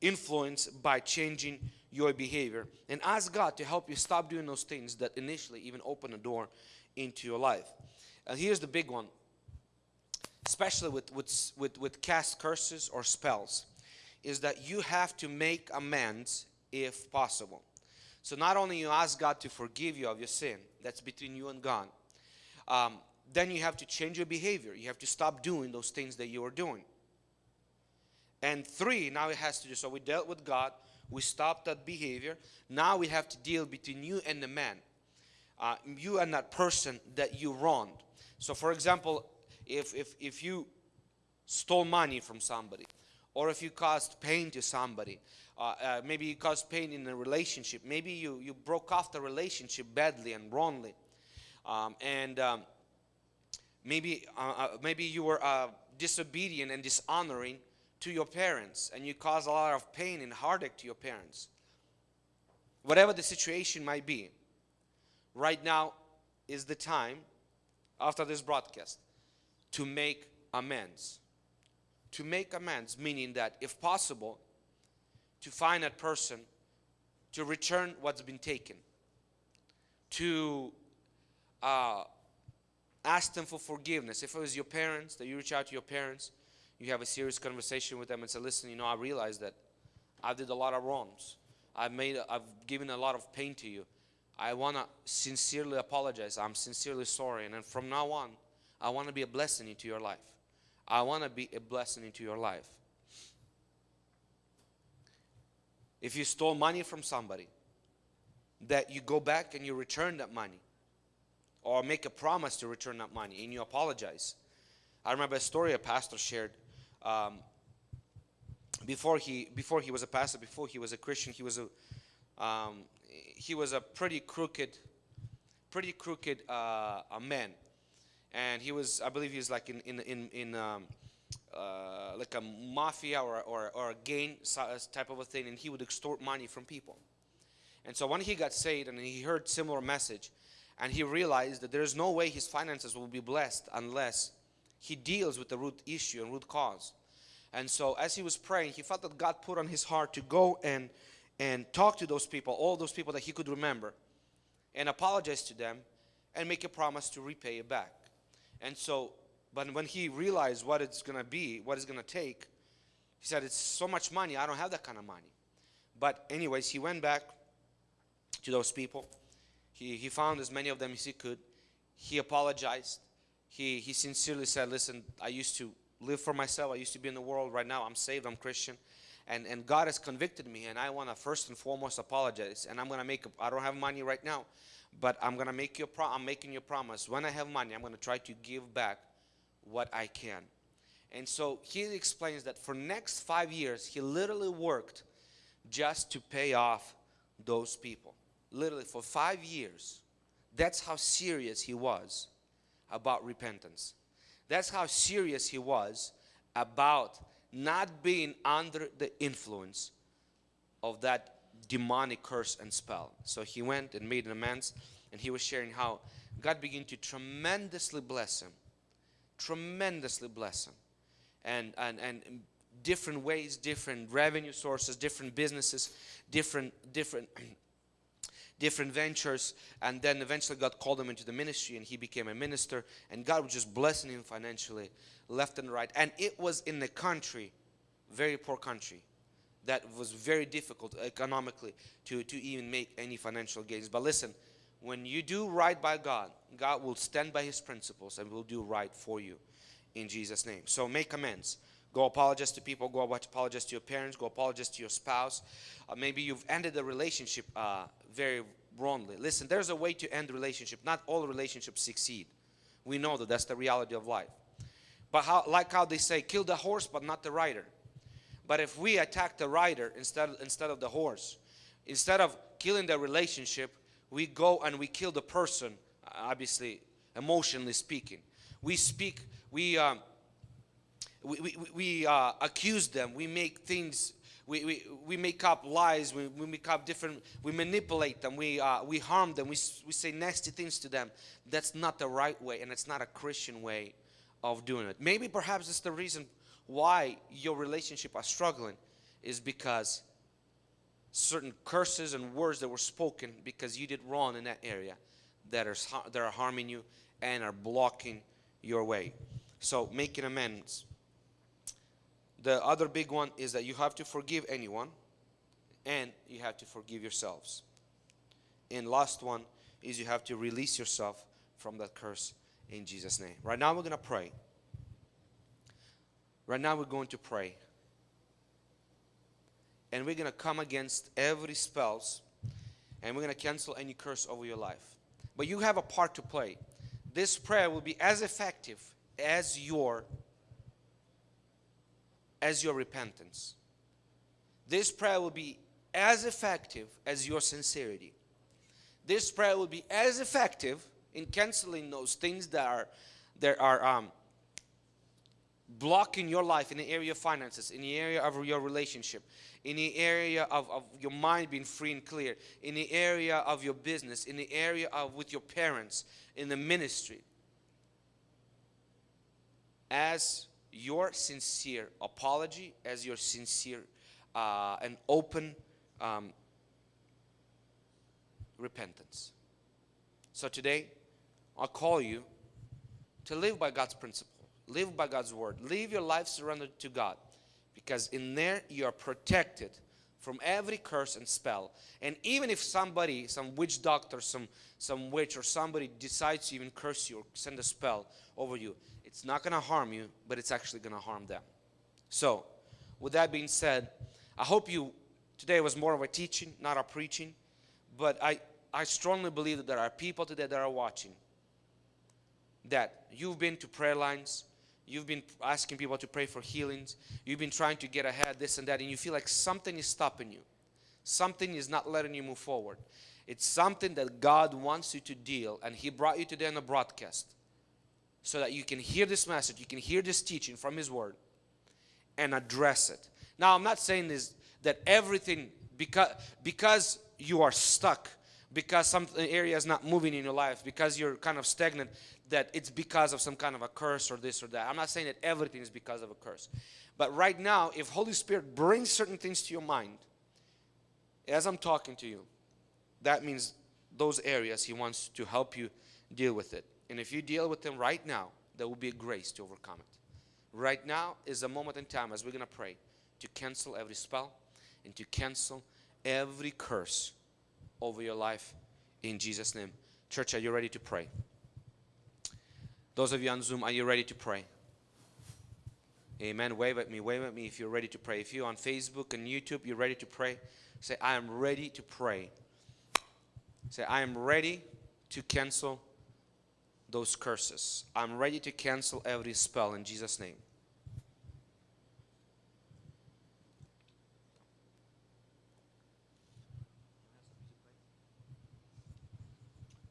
influence by changing your behavior and ask God to help you stop doing those things that initially even open a door into your life. And here's the big one, especially with, with, with, with cast curses or spells, is that you have to make amends if possible. So not only you ask God to forgive you of your sin, that's between you and God, um, then you have to change your behavior. You have to stop doing those things that you are doing. And three, now it has to do. So we dealt with God, we stopped that behavior. Now we have to deal between you and the man, uh, you and that person that you wronged. So, for example, if if if you stole money from somebody, or if you caused pain to somebody, uh, uh, maybe you caused pain in a relationship, maybe you you broke off the relationship badly and wrongly, um, and um, maybe uh, uh, maybe you were uh, disobedient and dishonoring to your parents and you caused a lot of pain and heartache to your parents. Whatever the situation might be right now is the time after this broadcast to make amends. To make amends meaning that if possible to find that person to return what's been taken. To uh, ask them for forgiveness. If it was your parents, that you reach out to your parents, you have a serious conversation with them and say, listen, you know, I realize that I did a lot of wrongs. I've made, I've given a lot of pain to you. I want to sincerely apologize. I'm sincerely sorry. And then from now on, I want to be a blessing into your life. I want to be a blessing into your life. If you stole money from somebody, that you go back and you return that money or make a promise to return that money and you apologize. I remember a story a pastor shared. Um, before he before he was a pastor, before he was a Christian, he was a um, he was a pretty crooked, pretty crooked uh, a man, and he was I believe he was like in in in, in um, uh, like a mafia or or, or a gang type of a thing, and he would extort money from people. And so when he got saved and he heard similar message, and he realized that there is no way his finances will be blessed unless he deals with the root issue and root cause. And so as he was praying, he felt that God put on his heart to go and and talk to those people, all those people that he could remember, and apologize to them and make a promise to repay it back. And so, but when he realized what it's gonna be, what it's gonna take, he said, It's so much money, I don't have that kind of money. But, anyways, he went back to those people. He, he found as many of them as he could. He apologized. He, he sincerely said, Listen, I used to live for myself. I used to be in the world. Right now, I'm saved. I'm Christian. And, and God has convicted me. And I want to first and foremost apologize. And I'm going to make, I don't have money right now. But I'm going to make you I'm making you promise. When I have money, I'm going to try to give back what I can. And so he explains that for next five years, he literally worked just to pay off those people. Literally for five years. That's how serious he was about repentance. That's how serious he was about not being under the influence of that demonic curse and spell. So he went and made an amends and he was sharing how God began to tremendously bless him. Tremendously bless him. And, and, and different ways, different revenue sources, different businesses, different, different (clears throat) different ventures and then eventually God called him into the ministry and he became a minister and God was just blessing him financially left and right. And it was in the country very poor country that was very difficult economically to, to even make any financial gains. But listen when you do right by God God will stand by his principles and will do right for you in Jesus name. So make amends Go apologize to people. Go apologize to your parents. Go apologize to your spouse. Uh, maybe you've ended the relationship uh, very wrongly. Listen, there's a way to end relationship. Not all relationships succeed. We know that that's the reality of life. But how, like how they say, kill the horse but not the rider. But if we attack the rider instead, instead of the horse, instead of killing the relationship, we go and we kill the person, obviously, emotionally speaking. We speak, we, um, we, we, we uh, accuse them, we make things, we, we, we make up lies, we, we make up different, we manipulate them, we, uh, we harm them, we, we say nasty things to them. That's not the right way and it's not a Christian way of doing it. Maybe perhaps it's the reason why your relationship are struggling is because certain curses and words that were spoken because you did wrong in that area that are, that are harming you and are blocking your way. So making amends the other big one is that you have to forgive anyone and you have to forgive yourselves. And last one is you have to release yourself from that curse in Jesus' name. Right now we're going to pray. Right now we're going to pray. And we're going to come against every spells and we're going to cancel any curse over your life. But you have a part to play. This prayer will be as effective as your as your repentance. This prayer will be as effective as your sincerity. This prayer will be as effective in canceling those things that are that are um, blocking your life in the area of finances, in the area of your relationship, in the area of, of your mind being free and clear, in the area of your business, in the area of with your parents, in the ministry. As your sincere apology, as your sincere uh, and open um, repentance. So today, I'll call you to live by God's principle, live by God's word, live your life surrendered to God, because in there you are protected from every curse and spell. And even if somebody, some witch doctor, some some witch or somebody decides to even curse you or send a spell over you, it's not going to harm you, but it's actually going to harm them. So, with that being said, I hope you today was more of a teaching, not a preaching. But I, I strongly believe that there are people today that are watching that you've been to prayer lines, you've been asking people to pray for healings, you've been trying to get ahead, this and that, and you feel like something is stopping you. Something is not letting you move forward. It's something that God wants you to deal, and He brought you today on a broadcast so that you can hear this message, you can hear this teaching from His Word and address it. Now, I'm not saying this that everything because because you are stuck, because some area is not moving in your life, because you're kind of stagnant, that it's because of some kind of a curse or this or that. I'm not saying that everything is because of a curse. But right now, if Holy Spirit brings certain things to your mind, as I'm talking to you, that means those areas He wants to help you deal with it. And if you deal with them right now, there will be a grace to overcome it. Right now is a moment in time as we're going to pray to cancel every spell and to cancel every curse over your life in Jesus' name. Church, are you ready to pray? Those of you on Zoom, are you ready to pray? Amen. Wave at me. Wave at me if you're ready to pray. If you're on Facebook and YouTube, you're ready to pray. Say, I am ready to pray. Say, I am ready to cancel those curses. I'm ready to cancel every spell in Jesus' name.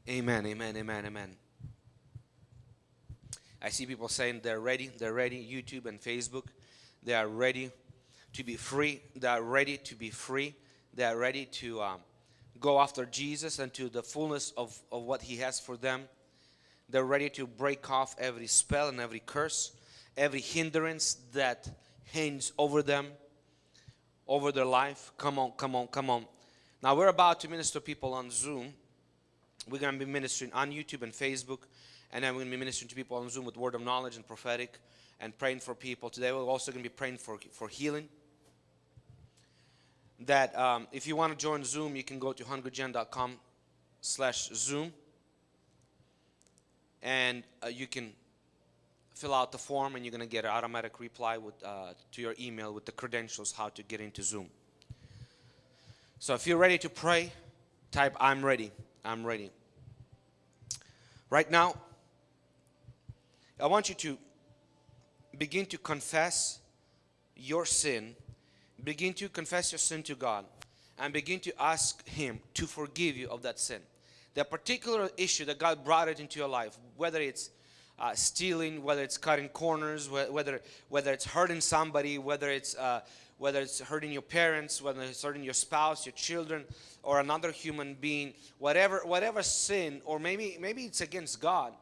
Amen, amen, amen, amen. I see people saying they're ready, they're ready, YouTube and Facebook. They are ready to be free. They are ready to be free. They are ready to um, go after Jesus and to the fullness of, of what He has for them. They're ready to break off every spell and every curse, every hindrance that hangs over them, over their life. Come on, come on, come on. Now we're about to minister people on Zoom. We're going to be ministering on YouTube and Facebook, and then we're going to be ministering to people on Zoom with word of knowledge and prophetic and praying for people. Today we're also going to be praying for, for healing. That um, if you want to join Zoom, you can go to hungrygen.com slash Zoom and uh, you can fill out the form and you're going to get an automatic reply with, uh, to your email with the credentials how to get into Zoom. So if you're ready to pray, type I'm ready. I'm ready. Right now, I want you to begin to confess your sin. Begin to confess your sin to God and begin to ask Him to forgive you of that sin. The particular issue that God brought it into your life, whether it's uh, stealing, whether it's cutting corners, whether whether it's hurting somebody, whether it's uh, whether it's hurting your parents, whether it's hurting your spouse, your children, or another human being, whatever whatever sin, or maybe maybe it's against God,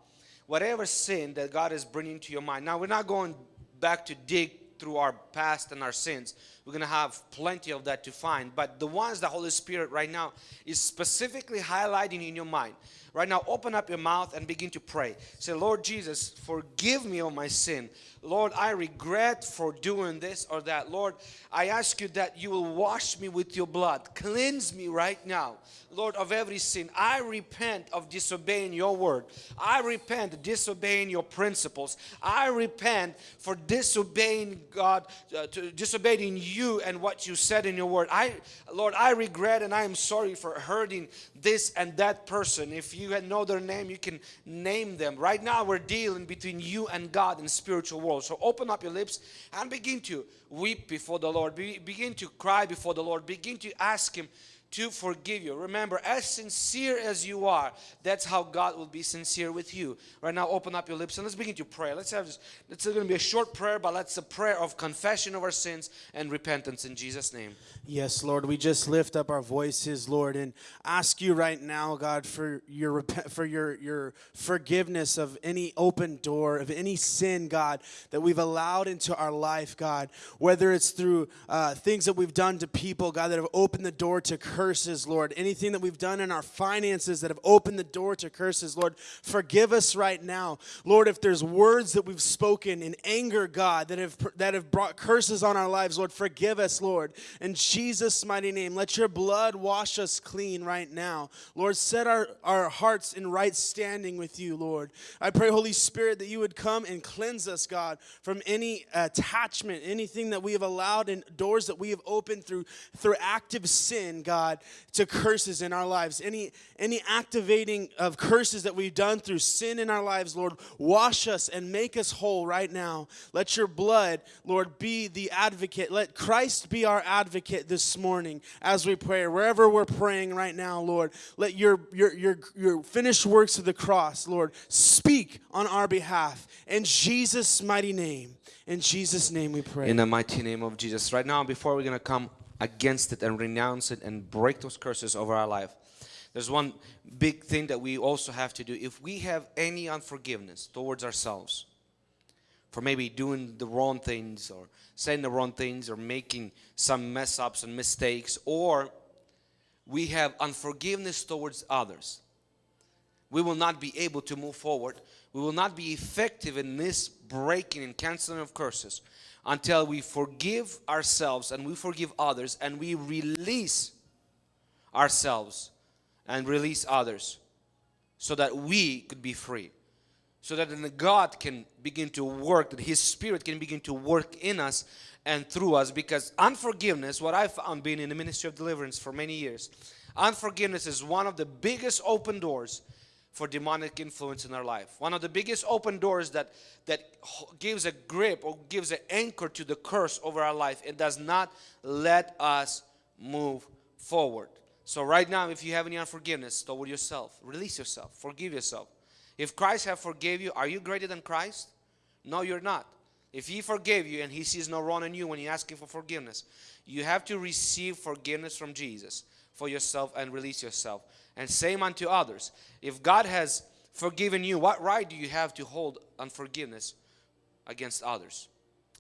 whatever sin that God is bringing to your mind. Now we're not going back to dig through our past and our sins. We're going to have plenty of that to find. But the ones the Holy Spirit right now is specifically highlighting in your mind. Right now, open up your mouth and begin to pray. Say, Lord Jesus, forgive me of my sin. Lord, I regret for doing this or that. Lord, I ask you that you will wash me with your blood. Cleanse me right now, Lord, of every sin. I repent of disobeying your word. I repent disobeying your principles. I repent for disobeying God, uh, to disobeying you and what you said in your word. I, Lord, I regret and I am sorry for hurting this and that person. If you know their name, you can name them. Right now, we're dealing between you and God in spiritual world. So open up your lips and begin to weep before the Lord. Be, begin to cry before the Lord. Begin to ask Him to forgive you. Remember, as sincere as you are, that's how God will be sincere with you. Right now, open up your lips and let's begin to pray. Let's have this. It's going to be a short prayer, but let's a prayer of confession of our sins and repentance in Jesus' name. Yes, Lord, we just lift up our voices, Lord, and ask you right now, God, for your for your your forgiveness of any open door of any sin, God, that we've allowed into our life, God. Whether it's through uh, things that we've done to people, God, that have opened the door to curses, Lord. Anything that we've done in our finances that have opened the door to curses, Lord, forgive us right now, Lord. If there's words that we've spoken in anger, God, that have that have brought curses on our lives, Lord, forgive us, Lord. In Jesus' mighty name. Let your blood wash us clean right now. Lord, set our, our hearts in right standing with you, Lord. I pray, Holy Spirit, that you would come and cleanse us, God, from any attachment, anything that we have allowed and doors that we have opened through, through active sin, God. God, to curses in our lives. Any any activating of curses that we've done through sin in our lives, Lord, wash us and make us whole right now. Let your blood, Lord, be the advocate. Let Christ be our advocate this morning as we pray. Wherever we're praying right now, Lord, let your your your, your finished works of the cross, Lord, speak on our behalf. In Jesus' mighty name. In Jesus' name we pray. In the mighty name of Jesus. Right now, before we're going to come against it and renounce it and break those curses over our life, there's one big thing that we also have to do. If we have any unforgiveness towards ourselves for maybe doing the wrong things or saying the wrong things or making some mess ups and mistakes, or we have unforgiveness towards others, we will not be able to move forward. We will not be effective in this breaking and canceling of curses until we forgive ourselves and we forgive others and we release ourselves and release others so that we could be free. So that then God can begin to work, that His Spirit can begin to work in us and through us. Because unforgiveness, what I found being in the ministry of deliverance for many years, unforgiveness is one of the biggest open doors for demonic influence in our life. One of the biggest open doors that that gives a grip or gives an anchor to the curse over our life. It does not let us move forward. So right now, if you have any unforgiveness toward yourself, release yourself, forgive yourself. If Christ have forgave you, are you greater than Christ? No, you're not. If He forgave you and He sees no wrong in you when you ask Him for forgiveness, you have to receive forgiveness from Jesus for yourself and release yourself. And same unto others. If God has forgiven you, what right do you have to hold unforgiveness against others?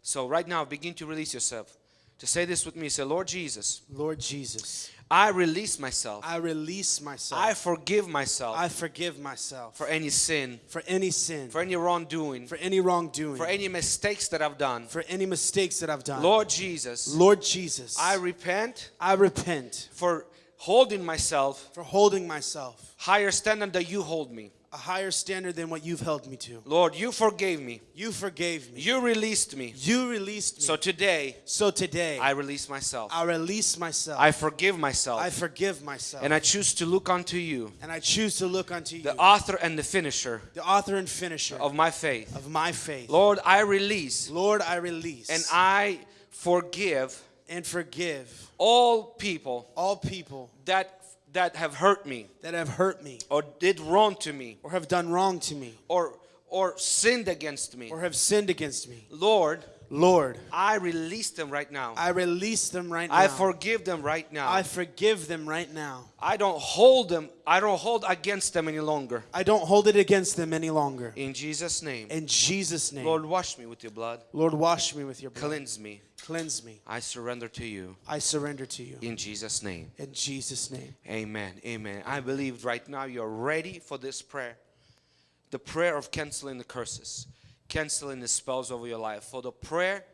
So right now, begin to release yourself. To say this with me, say, Lord Jesus, Lord Jesus, I release myself. I release myself. I forgive myself I forgive myself for any sin, for any sin, for any wrongdoing, for any wrongdoing, for any mistakes that I've done. for any mistakes that I've done. Lord Jesus, Lord Jesus, I repent I repent for holding myself for holding myself higher standard that you hold me. a higher standard than what you've held me to. Lord, you forgave me. You forgave me. You released me. You released me. So today, So today, I release myself. I release myself. I forgive myself. I forgive myself. And I choose to look unto you, and I choose to look unto you, the author and the finisher the author and finisher of my faith. of my faith. Lord, I release Lord, I release and I forgive and forgive all people all people that that have hurt me that have hurt me or did wrong to me or have done wrong to me or or sinned against me. or have sinned against me. Lord, Lord, I release them right now. I release them right now. I forgive them right now. I forgive them right now. I don't hold them. I don't hold against them any longer. I don't hold it against them any longer. In Jesus' name. In Jesus' name. Lord, wash me with your blood. Lord, wash me with your blood. Cleanse me. Cleanse me. I surrender to you. I surrender to you. In Jesus' name. In Jesus' name. Amen. Amen. I believe right now you're ready for this prayer. The prayer of canceling the curses, canceling the spells over your life. For the prayer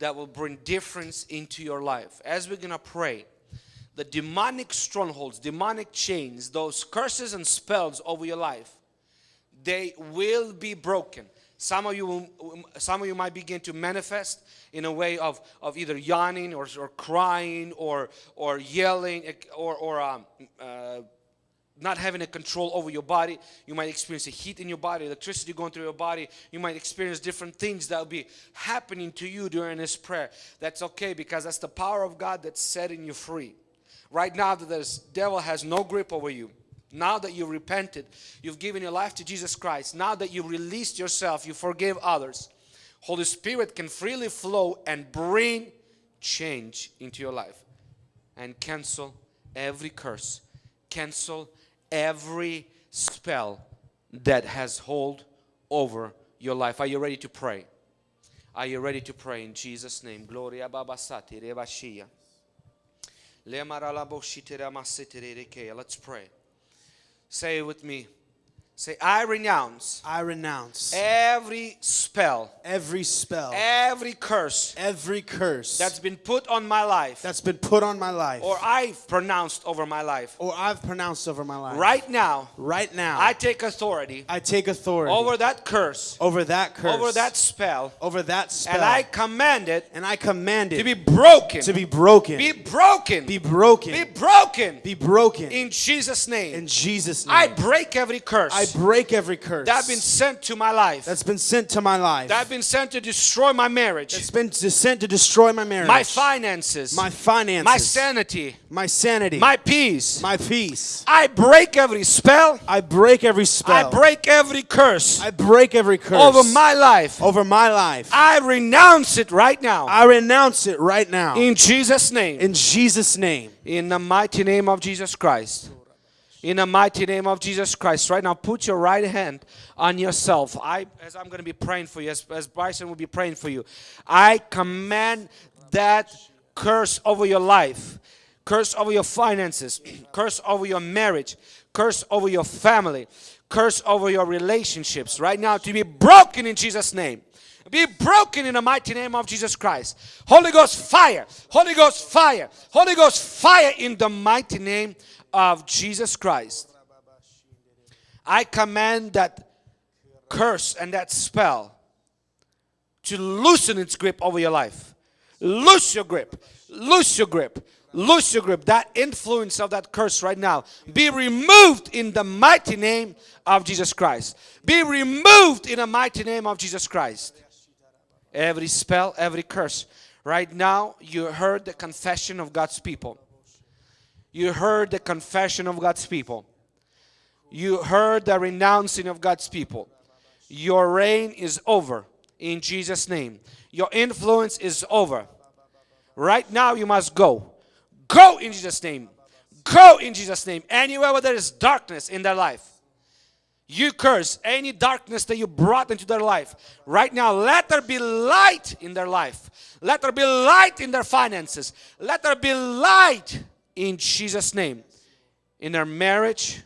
that will bring difference into your life. As we're going to pray, the demonic strongholds, demonic chains, those curses and spells over your life, they will be broken. Some of you, will, some of you might begin to manifest in a way of, of either yawning or, or crying or, or yelling or, or um, uh, not having a control over your body. You might experience a heat in your body, electricity going through your body. You might experience different things that will be happening to you during this prayer. That's okay because that's the power of God that's setting you free. Right now, that the devil has no grip over you. Now that you repented, you've given your life to Jesus Christ. Now that you released yourself, you forgive others. Holy Spirit can freely flow and bring change into your life and cancel every curse. Cancel every spell that has hold over your life. Are you ready to pray? Are you ready to pray in Jesus' name? Gloria babasati rebashia. Let's pray. Say it with me. Say, I renounce I renounce every spell, every spell, every curse every curse that's been put on my life that's been put on my life or I've pronounced over my life. or I've pronounced over my life. Right now, Right now, I take authority I take authority over that curse, over that curse, over that spell, over that spell, and I command it and I command it to be broken. to be broken, Be broken. be broken, Be broken. be broken In Jesus' name. in Jesus' name. I break every curse I break every curse that has been sent to my life. that's been sent to my life. That has been sent to destroy my marriage, that's been sent to destroy my marriage, my finances, my finances, my sanity, my sanity, my peace. my peace. I break every spell. I break every spell. I break every curse I break every curse over my life. over my life. I renounce it right now. I renounce it right now In Jesus' name. in Jesus' name. In the mighty name of Jesus Christ. In the mighty name of Jesus Christ. Right now, put your right hand on yourself. I, as I'm going to be praying for you, as, as Bryson will be praying for you, I command that curse over your life, curse over your finances, (clears throat) curse over your marriage, curse over your family, curse over your relationships. Right now, to be broken in Jesus' name be broken in the mighty name of Jesus Christ. Holy Ghost fire, Holy Ghost fire, Holy Ghost fire in the mighty name of Jesus Christ. I command that curse and that spell to loosen its grip over your life. Loose your grip, loose your grip, loose your grip. That influence of that curse right now be removed in the mighty name of Jesus Christ. Be removed in the mighty name of Jesus Christ every spell, every curse. Right now, you heard the confession of God's people. You heard the confession of God's people. You heard the renouncing of God's people. Your reign is over in Jesus' name. Your influence is over. Right now, you must go. Go in Jesus' name. Go in Jesus' name. Anywhere where there is darkness in their life. You curse any darkness that you brought into their life. Right now, let there be light in their life. Let there be light in their finances. Let there be light in Jesus' name. In their marriage,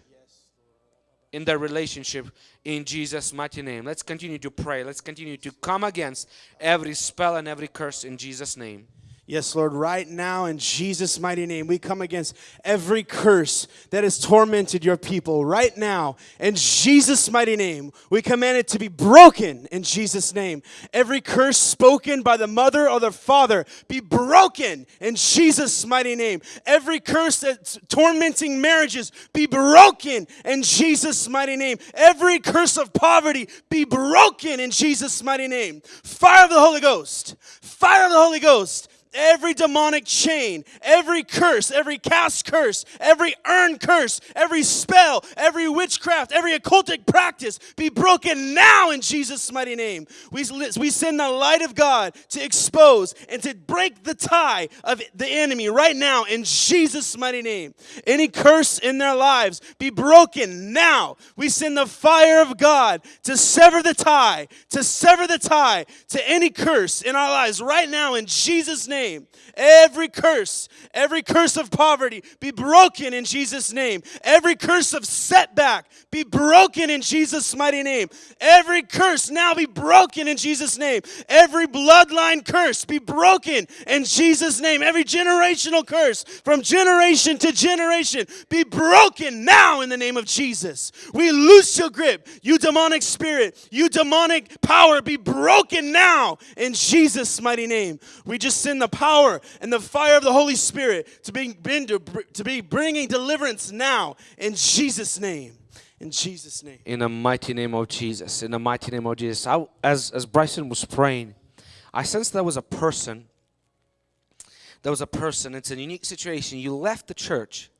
in their relationship, in Jesus' mighty name. Let's continue to pray. Let's continue to come against every spell and every curse in Jesus' name. Yes, Lord, right now in Jesus' mighty name, we come against every curse that has tormented your people. Right now, in Jesus' mighty name, we command it to be broken in Jesus' name. Every curse spoken by the mother or the father be broken in Jesus' mighty name. Every curse that's tormenting marriages be broken in Jesus' mighty name. Every curse of poverty be broken in Jesus' mighty name. Fire of the Holy Ghost. Fire of the Holy Ghost every demonic chain, every curse, every cast curse, every earned curse, every spell, every witchcraft, every occultic practice be broken now in Jesus' mighty name. We, we send the light of God to expose and to break the tie of the enemy right now in Jesus' mighty name. Any curse in their lives be broken now. We send the fire of God to sever the tie, to sever the tie to any curse in our lives right now in Jesus' name name. Every curse, every curse of poverty be broken in Jesus' name. Every curse of setback be broken in Jesus' mighty name. Every curse now be broken in Jesus' name. Every bloodline curse be broken in Jesus' name. Every generational curse from generation to generation be broken now in the name of Jesus. We loose your grip, you demonic spirit, you demonic power be broken now in Jesus' mighty name. We just send the power and the fire of the Holy Spirit to be, to be bringing deliverance now in Jesus' name. In Jesus' name. In the mighty name of Jesus. In the mighty name of Jesus. I, as, as Bryson was praying, I sensed there was a person. There was a person. It's a unique situation. You left the church.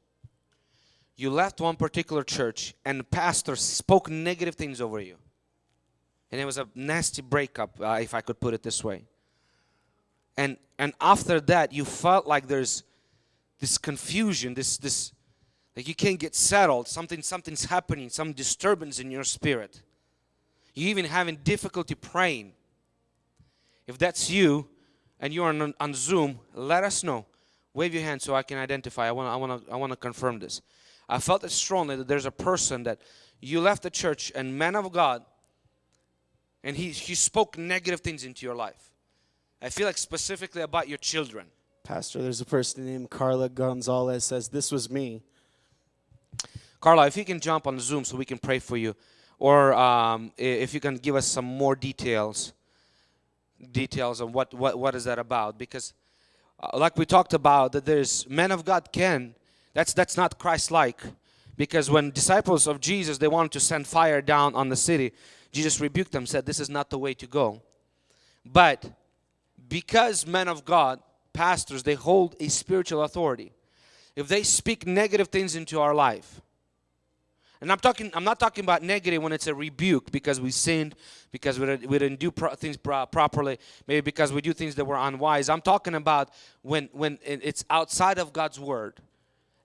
You left one particular church, and the pastor spoke negative things over you. And it was a nasty breakup, uh, if I could put it this way and and after that you felt like there's this confusion this this like you can't get settled. Something something's happening some disturbance in your spirit. You even having difficulty praying. If that's you and you're on, on zoom let us know. Wave your hand so i can identify. I want i want to i want to confirm this. I felt it strongly that there's a person that you left the church and man of God, and he, he spoke negative things into your life. I feel like specifically about your children. Pastor, there's a person named Carla Gonzalez says, This was me. Carla, if you can jump on Zoom so we can pray for you, or um, if you can give us some more details, details on what what, what is that about? Because, uh, like we talked about, that there's men of God can. That's that's not Christ-like, because when disciples of Jesus they wanted to send fire down on the city, Jesus rebuked them, said, "This is not the way to go." But because men of God, pastors, they hold a spiritual authority. If they speak negative things into our life, and I'm talking, I'm not talking about negative when it's a rebuke because we sinned, because we didn't, we didn't do pro- things pro- properly, maybe because we do things that were unwise. I'm talking about when when it's outside of God's word,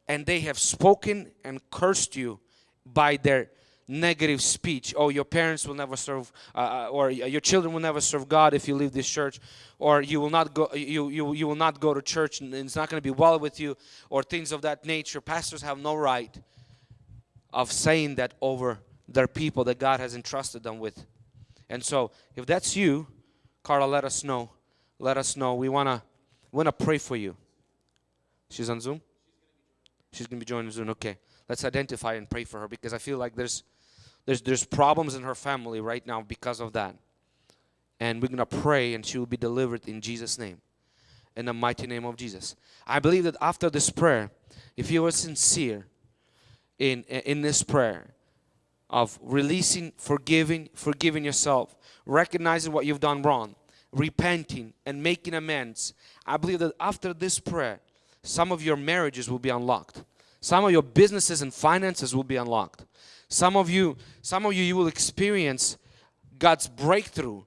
and they have spoken and cursed you by their negative speech. Oh, your parents will never serve, uh, uh, or your children will never serve God if you leave this church, or you will not go, you you you will not go to church, and it's not going to be well with you, or things of that nature. Pastors have no right of saying that over their people that God has entrusted them with. And so, if that's you, Carla, let us know. Let us know. We wanna wanna pray for you. She's on Zoom. She's gonna be joining Zoom. Okay, let's identify and pray for her because I feel like there's there's there's problems in her family right now because of that. And we're gonna pray, and she will be delivered in Jesus' name, in the mighty name of Jesus. I believe that after this prayer, if you are sincere in in this prayer of releasing, forgiving, forgiving yourself, recognizing what you've done wrong, repenting and making amends. I believe that after this prayer, some of your marriages will be unlocked. Some of your businesses and finances will be unlocked. Some of you, some of you, you will experience God's breakthrough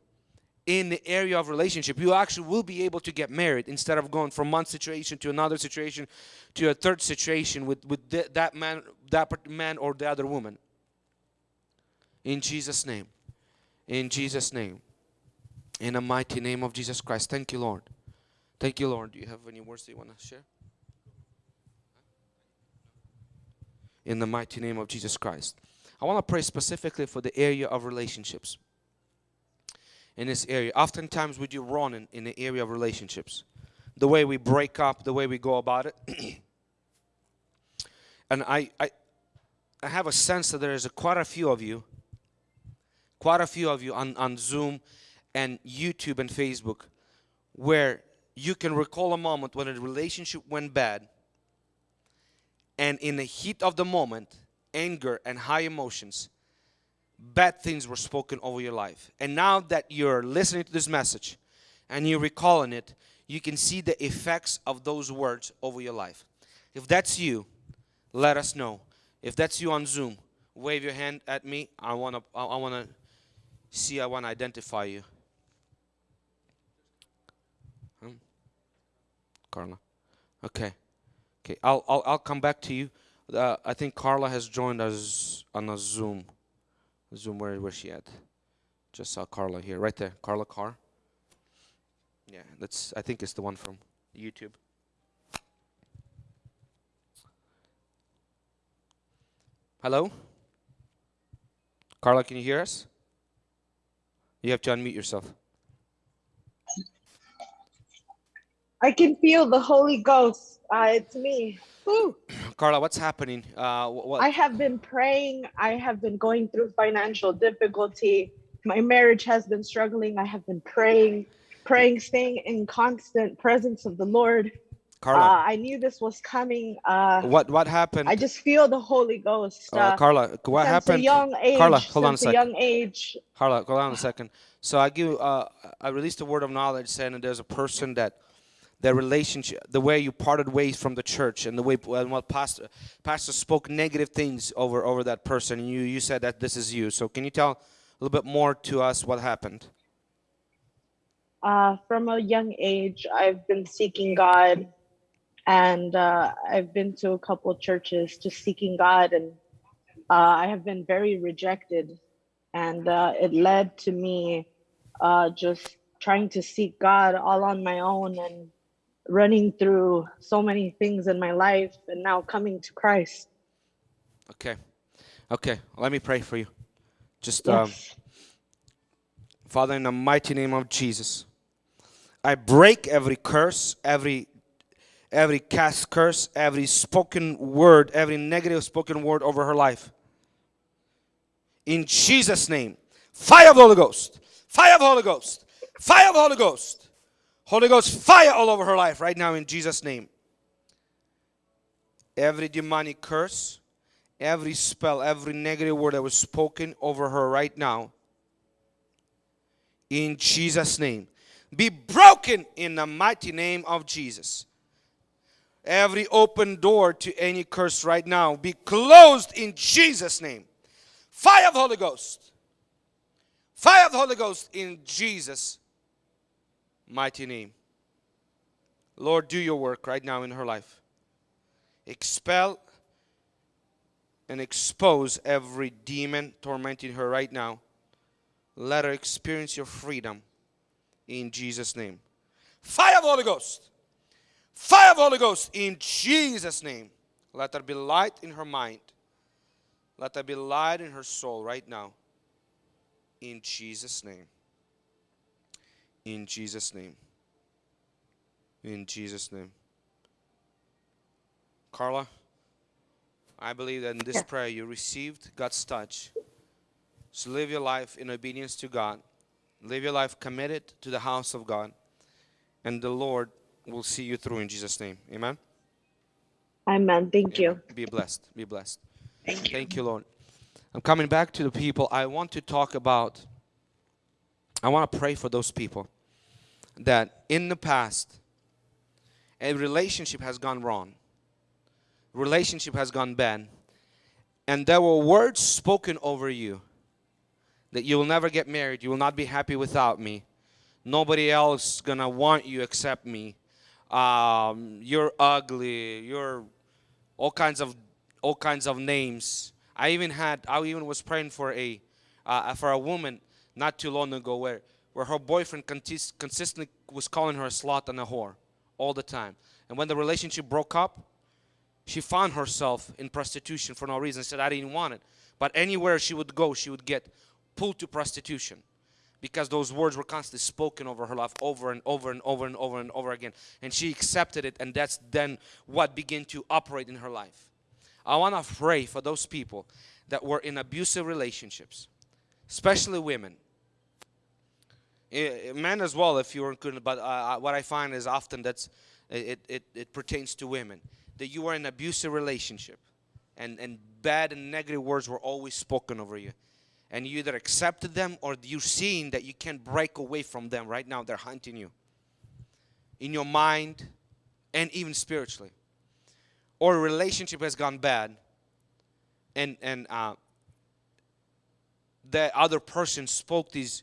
in the area of relationship. You actually will be able to get married instead of going from one situation to another situation to a third situation with with th- that man, that man or the other woman. In Jesus' name. In Jesus' name. In the mighty name of Jesus Christ. Thank you, Lord. Thank you, Lord. Do you have any words that you want to share? In the mighty name of Jesus Christ. I want to pray specifically for the area of relationships. In this area, oftentimes we do wrong in, in the area of relationships. The way we break up, the way we go about it. (clears throat) and I, I, I have a sense that there is a, quite a few of you, quite a few of you on, on Zoom and YouTube and Facebook, where you can recall a moment when a relationship went bad, and in the heat of the moment, anger and high emotions, bad things were spoken over your life. And now that you're listening to this message and you're recalling it, you can see the effects of those words over your life. If that's you, let us know. If that's you on Zoom, wave your hand at me. I want to I want to see I want to identify you. Hmm? Carla. Okay. Okay. I'll I'll I'll come back to you. Uh, I think Carla has joined us on a Zoom. Zoom where where's she at? Just saw Carla here. Right there. Carla Carr. Yeah, that's I think it's the one from YouTube. Hello? Carla, can you hear us? You have to unmute yourself. I can feel the Holy Ghost. Uh, it's me. Carla, what's happening? Uh, what? I have been praying. I have been going through financial difficulty. My marriage has been struggling. I have been praying, praying, staying in constant presence of the Lord. Uh, Carla, I knew this was coming. Uh, what what happened? I just feel the Holy Ghost. uh, Uh, Carla, what happened? a young age, Carla, hold on a second. young age, Carla, hold on a second. So I give, uh, I released a word of knowledge saying that there's a person that their relationship, the way you parted ways from the church, and the way and what pastor pastor spoke negative things over over that person, and you you said that this is you. So can you tell a little bit more to us what happened? uh, from a young age, I've been seeking God, and uh, I've been to a couple churches just seeking God, and uh, I have been very rejected, and uh, it led to me uh, just trying to seek God all on my own and running through so many things in my life, and now coming to Christ. Okay. Okay, let me pray for you. Just, um, Father, in the mighty name of Jesus, I break every curse, every every cast curse, every spoken word, every negative spoken word over her life. In Jesus' name, fire of the Holy Ghost, fire of the Holy Ghost, fire of the Holy Ghost, Holy Ghost, fire all over her life right now in Jesus' name. Every demonic curse, every spell, every negative word that was spoken over her right now, in Jesus' name, be broken in the mighty name of Jesus. Every open door to any curse right now be closed in Jesus' name. Fire of the Holy Ghost. Fire of the Holy Ghost in Jesus' mighty name. Lord, do your work right now in her life. Expel and expose every demon tormenting her right now. Let her experience your freedom in Jesus' name. Fire of the Holy Ghost. Fire of the Holy Ghost in Jesus' name. Let there be light in her mind. Let there be light in her soul right now. In Jesus' name. In Jesus' name. In Jesus' name. Carla, I believe that in this Yeah. prayer you received God's touch. So live your life in obedience to God. Live your life committed to the house of God. And the Lord will see you through in Jesus' name. Amen. Amen. Thank you. Be blessed. Be blessed. Thank you. Thank you, Lord. I'm coming back to the people. I want to talk about, I want to pray for those people that in the past, a relationship has gone wrong, relationship has gone bad, and there were words spoken over you that you will never get married, you will not be happy without me, nobody else gonna want you except me, um, you're ugly, you're all kinds of all kinds of names. I even had I even was praying for a uh, for a woman not too long ago where where her boyfriend consistently was calling her a slut and a whore all the time. And when the relationship broke up, she found herself in prostitution for no reason. She Said I didn't want it, but anywhere she would go, she would get pulled to prostitution because those words were constantly spoken over her life over and over and over and over and over again. And she accepted it, and that's then what began to operate in her life. I want to pray for those people that were in abusive relationships, especially women. Men as well, if you were good, but uh, what I find is often that's it, it, it pertains to women that you were in an abusive relationship and, and bad and negative words were always spoken over you. And you either accepted them or you're seeing that you can't break away from them right now. They're hunting you. In your mind and even spiritually. Or a relationship has gone bad and and uh, the other person spoke these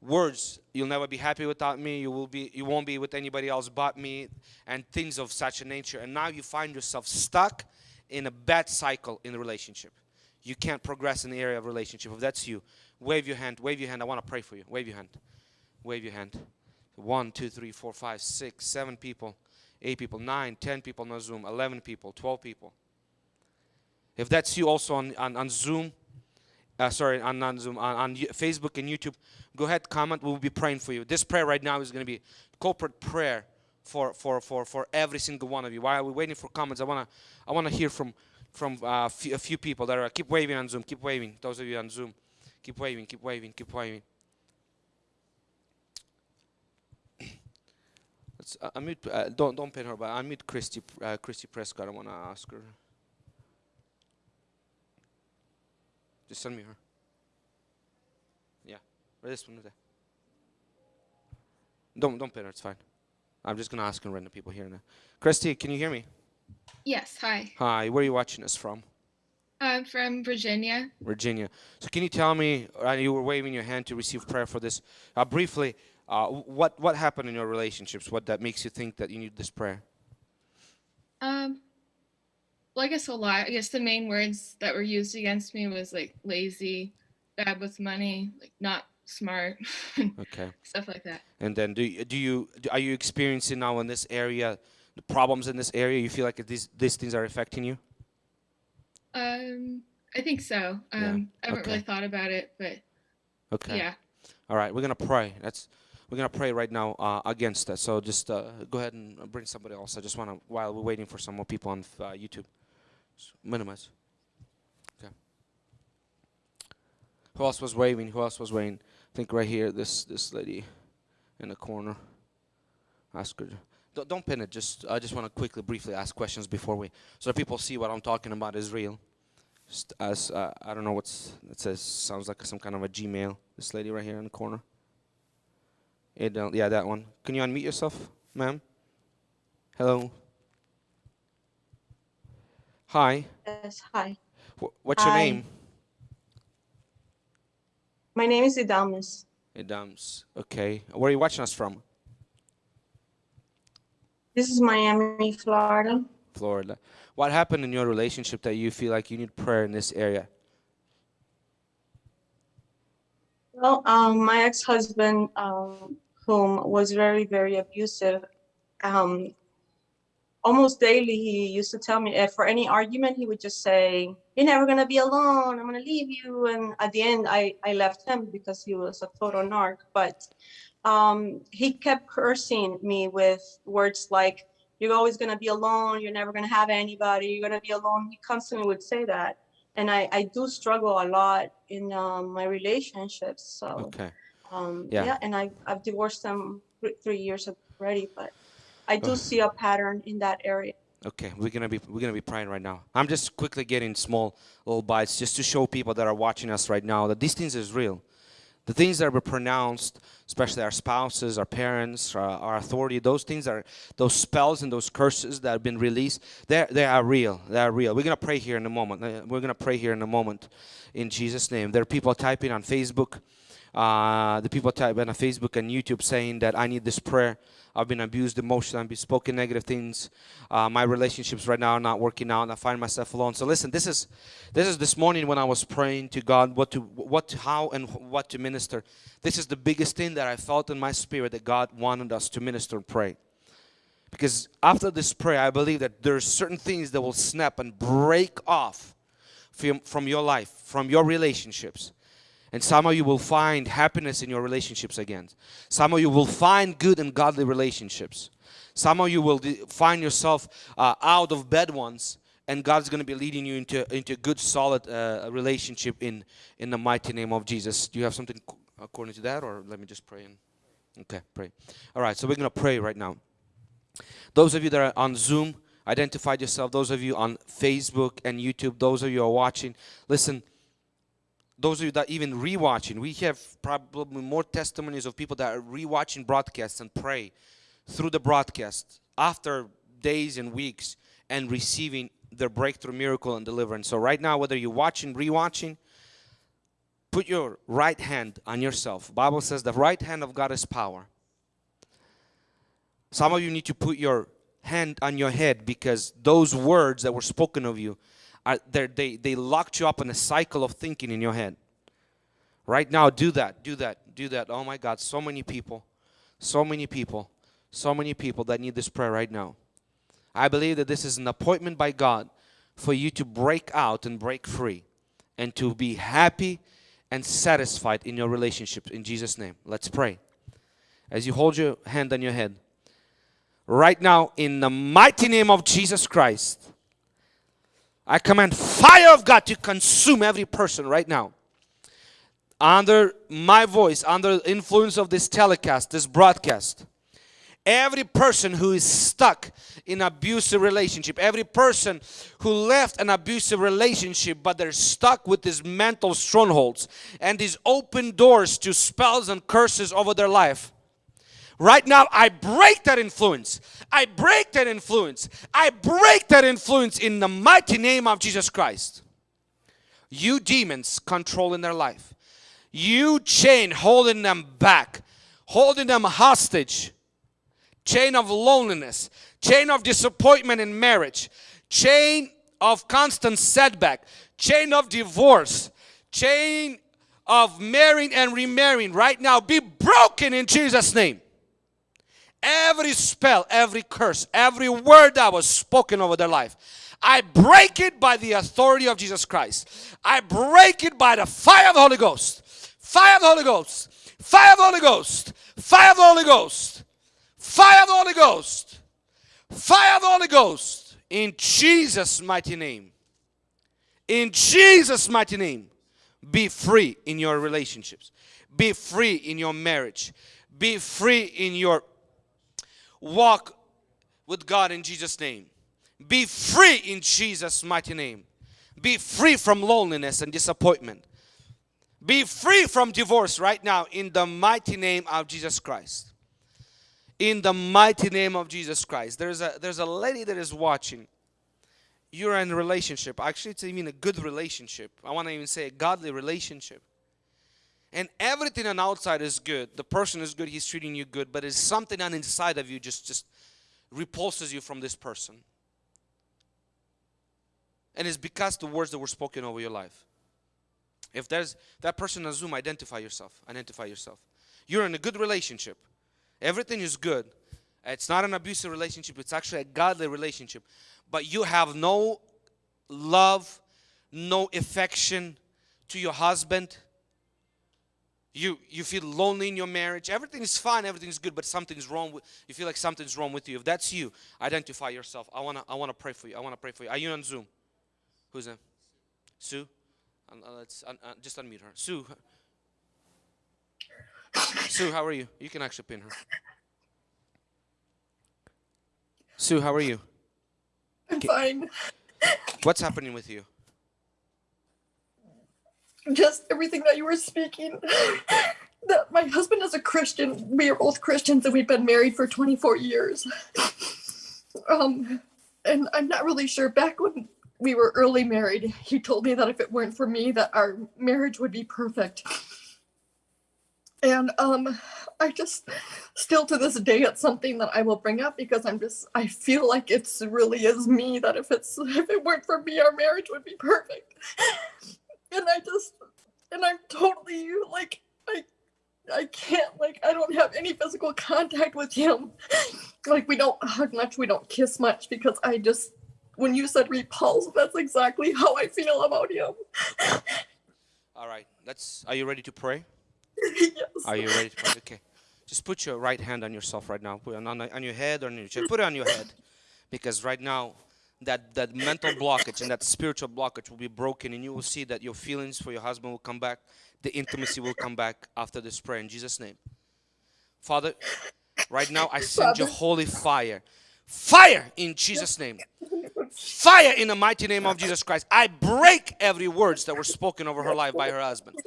words you'll never be happy without me. You will be you won't be with anybody else but me and things of such a nature. And now you find yourself stuck in a bad cycle in the relationship. You can't progress in the area of relationship. If that's you wave your hand wave your hand. I want to pray for you. Wave your hand. Wave your hand. One two three four five six seven people eight people nine ten people on zoom 11 people 12 people. If that's you also on, on, on zoom uh, sorry, on, on Zoom, on, on Facebook and YouTube, go ahead, comment. We'll be praying for you. This prayer right now is going to be corporate prayer for, for, for, for every single one of you. While we're waiting for comments, I want to I wanna hear from, from uh, a few people that are, keep waving on Zoom, keep waving. Those of you on Zoom, keep waving, keep waving, keep waving. Let's uh, unmute, uh, don't, don't pin her, but unmute Christy, uh, Christy Prescott. I want to ask her. Just send me her. Yeah, or this one. There. Don't don't pin her. It's fine. I'm just gonna ask random people here now. Christy, can you hear me? Yes, hi. Hi. Where are you watching us from? I'm from Virginia. Virginia. So can you tell me? Uh, you were waving your hand to receive prayer for this. Uh, briefly, uh, what what happened in your relationships? What that makes you think that you need this prayer? Um, well, I guess a lot. I guess the main words that were used against me was like lazy, bad with money, like not smart, (laughs) Okay. stuff like that. And then do you, do you do, are you experiencing now in this area the problems in this area? You feel like these these things are affecting you? Um, I think so. Um, I haven't okay. really thought about it, but Okay. yeah. All right, we're gonna pray. That's we're gonna pray right now uh, against that. So just uh, go ahead and bring somebody else. I just wanna while we're waiting for some more people on uh, YouTube, minimize. Okay. Who else was waving? Who else was waving? I think right here, this this lady in the corner. Ask her. Don't, don't pin it. Just I just want to quickly, briefly ask questions before we, so people see what I'm talking about is real. Just as uh, I don't know what's it says. Sounds like some kind of a Gmail. This lady right here in the corner. It don't, yeah, that one. Can you unmute yourself, ma'am? Hello. Hi. Yes, hi. Wh- what's your name? My name is Idamis. Adams. Okay. Where are you watching us from? This is Miami, Florida. Florida. What happened in your relationship that you feel like you need prayer in this area? Well, um, my ex-husband, um, whom was very, very abusive, um, almost daily he used to tell me if for any argument he would just say, "You're never gonna be alone. I'm gonna leave you." And at the end, I I left him because he was a total narc. But um, he kept cursing me with words like, "You're always gonna be alone. You're never gonna have anybody. You're gonna be alone." He constantly would say that, and I I do struggle a lot in um, my relationships. So. Okay. Um, Yeah. yeah. and I, I've divorced them th- three years already, but I do see a pattern in that area. Okay, we're gonna be we're gonna be praying right now. I'm just quickly getting small little bites just to show people that are watching us right now that these things is real. The things that were pronounced, especially our spouses, our parents, our, our authority, those things are those spells and those curses that have been released. They they are real. They are real. We're gonna pray here in a moment. Uh, We're gonna pray here in a moment, in Jesus' name. There are people typing on Facebook. Uh, the people type on Facebook and YouTube saying that I need this prayer. I've been abused emotionally. I've been spoken negative things. Uh, my relationships right now are not working out. And I find myself alone. So listen, this is this is this morning when I was praying to God what to what how and what to minister. This is the biggest thing that I felt in my spirit that God wanted us to minister and pray. Because after this prayer, I believe that there's certain things that will snap and break off from, from your life, from your relationships. And some of you will find happiness in your relationships again. Some of you will find good and godly relationships. Some of you will find yourself uh, out of bad ones, and God's going to be leading you into into a good, solid uh, relationship in in the mighty name of Jesus. Do you have something according to that, or let me just pray? And okay, pray. All right, so we're going to pray right now. Those of you that are on Zoom, identified yourself. Those of you on Facebook and YouTube, those of you are watching, listen those of you that even rewatching, we have probably more testimonies of people that are rewatching broadcasts and pray through the broadcast after days and weeks and receiving their breakthrough miracle and deliverance. So right now, whether you're watching, rewatching, put your right hand on yourself. Bible says the right hand of God is power. Some of you need to put your hand on your head because those words that were spoken of you are they they locked you up in a cycle of thinking in your head. Right now, do that, do that, do that. Oh my God, so many people, so many people, so many people that need this prayer right now. I believe that this is an appointment by God for you to break out and break free and to be happy and satisfied in your relationships in Jesus' name. Let's pray. As you hold your hand on your head, right now, in the mighty name of Jesus Christ, I command fire of God to consume every person right now. Under my voice, under the influence of this telecast, this broadcast, every person who is stuck in abusive relationship, every person who left an abusive relationship, but they're stuck with these mental strongholds and these open doors to spells and curses over their life. Right now, I break that influence. I break that influence. I break that influence in the mighty name of Jesus Christ. You demons controlling their life. You chain holding them back, holding them hostage. Chain of loneliness, chain of disappointment in marriage, chain of constant setback, chain of divorce, chain of marrying and remarrying right now be broken in Jesus' name. Every spell, every curse, every word that was spoken over their life, I break it by the authority of Jesus Christ. I break it by the fire of the Holy Ghost. Fire of the Holy Ghost. Fire of the Holy Ghost. Fire of the Holy Ghost. Fire of the Holy Ghost. Fire of the Holy Ghost. In Jesus' mighty name. In Jesus' mighty name. Be free in your relationships. Be free in your marriage. Be free in your walk with God in Jesus' name. Be free in Jesus' mighty name. Be free from loneliness and disappointment. Be free from divorce right now in the mighty name of Jesus Christ. In the mighty name of Jesus Christ. There's a there's a lady that is watching. You're in a relationship. Actually, it's even a good relationship. I want to even say a godly relationship. And everything on outside is good. The person is good, he's treating you good, but it's something on inside of you just just repulses you from this person. And it's because the words that were spoken over your life. If there's that person on Zoom, identify yourself. Identify yourself. You're in a good relationship. Everything is good. It's not an abusive relationship, it's actually a godly relationship. But you have no love, no affection to your husband. You you feel lonely in your marriage. Everything is fine, everything is good, but something's wrong with you feel like something's wrong with you. If that's you, identify yourself. I wanna I wanna pray for you. I wanna pray for you. Are you on Zoom? Who's that? Sue? Uh, let's uh, uh, just unmute her. Sue. Sue, how are you? You can actually pin her. Sue, how are you? I'm fine. What's happening with you? Just everything that you were speaking. (laughs) That my husband is a Christian. We are both Christians and we've been married for 24 years. (laughs) Um, and I'm not really sure. Back when we were early married, he told me that if it weren't for me, that our marriage would be perfect. And um, I just still to this day, it's something that I will bring up because I'm just I feel like it's really is me that if it's if it weren't for me, our marriage would be perfect. (laughs) And I just and I'm totally like I I can't like I don't have any physical contact with him. Like we don't hug much, we don't kiss much because I just when you said repulse, that's exactly how I feel about him. All right. Let's are you ready to pray? yes. Are you ready to pray? Okay. Just put your right hand on yourself right now. Put it on, on, on your head or on your chest. Put it on your head. Because right now that that mental blockage and that spiritual blockage will be broken and you will see that your feelings for your husband will come back. The intimacy will come back after this prayer in Jesus' name. Father, right now I send you Father. holy fire. Fire in Jesus' name. Fire in the mighty name of Jesus Christ. I break every words that were spoken over her life by her husband.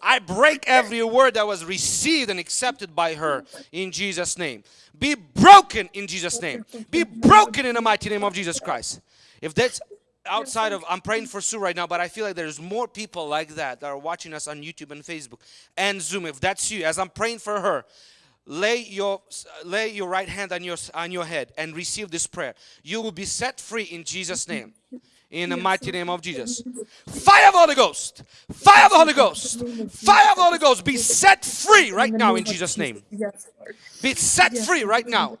I break every word that was received and accepted by her in Jesus' name. Be broken in Jesus' name. Be broken in the mighty name of Jesus Christ. If that's outside of, I'm praying for Sue right now, but I feel like there's more people like that that are watching us on YouTube and Facebook and Zoom. If that's you, as I'm praying for her, lay your lay your right hand on your on your head and receive this prayer. You will be set free in jesus name. In the mighty name of jesus. Fire of the holy ghost. Fire of the holy ghost. Fire of the holy ghost. Be set free right now in jesus name. Be set free right now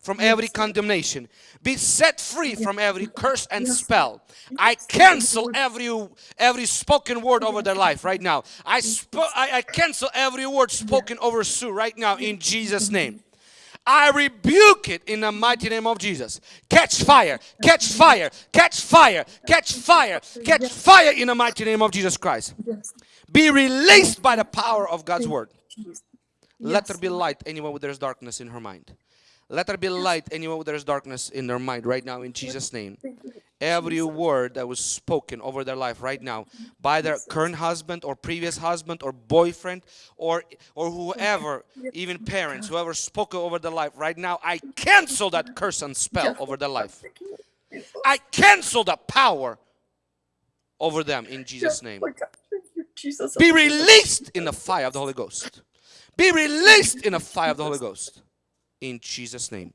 from every condemnation. Be set free from every curse and spell. I cancel every every spoken word over their life right now. I I, I cancel every word spoken over sue right now in jesus name. I rebuke it in the mighty name of Jesus. Catch fire, catch fire, catch fire, catch fire, catch fire in the mighty name of Jesus Christ. Be released by the power of God's word. Let there be light anywhere where there's darkness in her mind. Let there be light anywhere oh, where there's darkness in their mind right now in Jesus' name. Every word that was spoken over their life right now mm-hmm. by their current husband or previous husband or boyfriend or or whoever, even parents, whoever spoke over their life right now, I cancel that curse and spell over their life. I cancel the power over them in Jesus' name. Oh Lord God, thank you, Jesus. Be oh released in the fire of the Holy Ghost. Be released in the fire of the Holy Ghost. In Jesus' name.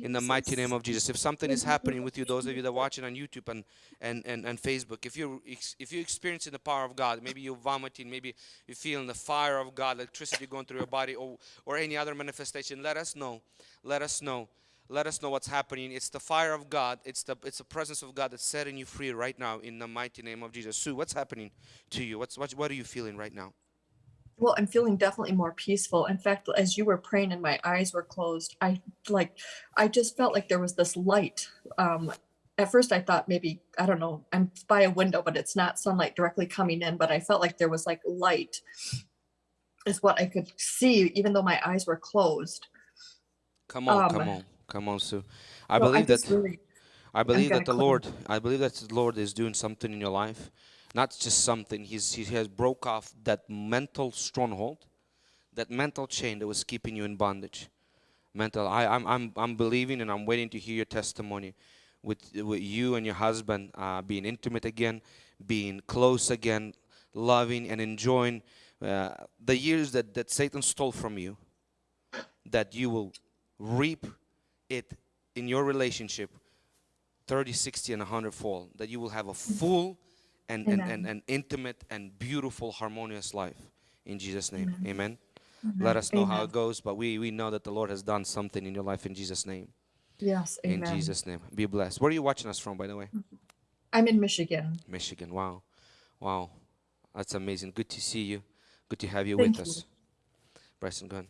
In the mighty name of Jesus. If something is happening with you, those of you that are watching on YouTube and, and, and, and Facebook, if you ex- if you're experiencing the power of God, maybe you're vomiting, maybe you're feeling the fire of God, electricity going through your body, or, or any other manifestation, let us know. Let us know. let us know what's happening. It's the fire of God. It's the it's the presence of God that's setting you free right now in the mighty name of Jesus. Sue, what's happening to you? What's what, what are you feeling right now? Well, I'm feeling definitely more peaceful. In fact, as you were praying and my eyes were closed, I like, I just felt like there was this light. Um, at first, I thought maybe, I don't know, I'm by a window, but it's not sunlight directly coming in, but I felt like there was like light, is what I could see, even though my eyes were closed. Come on, come Um, on, come on, Sue. I So believe just that really- I believe that the close. Lord, I believe that the Lord is doing something in your life. Not just something. He's he has broke off that mental stronghold, that mental chain that was keeping you in bondage. Mental. I, I'm I'm I'm believing and I'm waiting to hear your testimony, with with you and your husband uh, being intimate again, being close again, loving and enjoying uh, the years that that Satan stole from you. That you will reap it in your relationship 30 60 and 100 fold that you will have a full and, and, and, Amen. and intimate and beautiful harmonious life. In jesus name. Amen, Amen. let us know how it goes but we, we know that the lord has done something in your life in jesus name. Yes, in jesus name. Be blessed. Where are you watching us from by the way? I'm in Michigan. michigan. Wow. Wow. That's amazing. Good to see you. Good to have you Thank with you. us bryson go ahead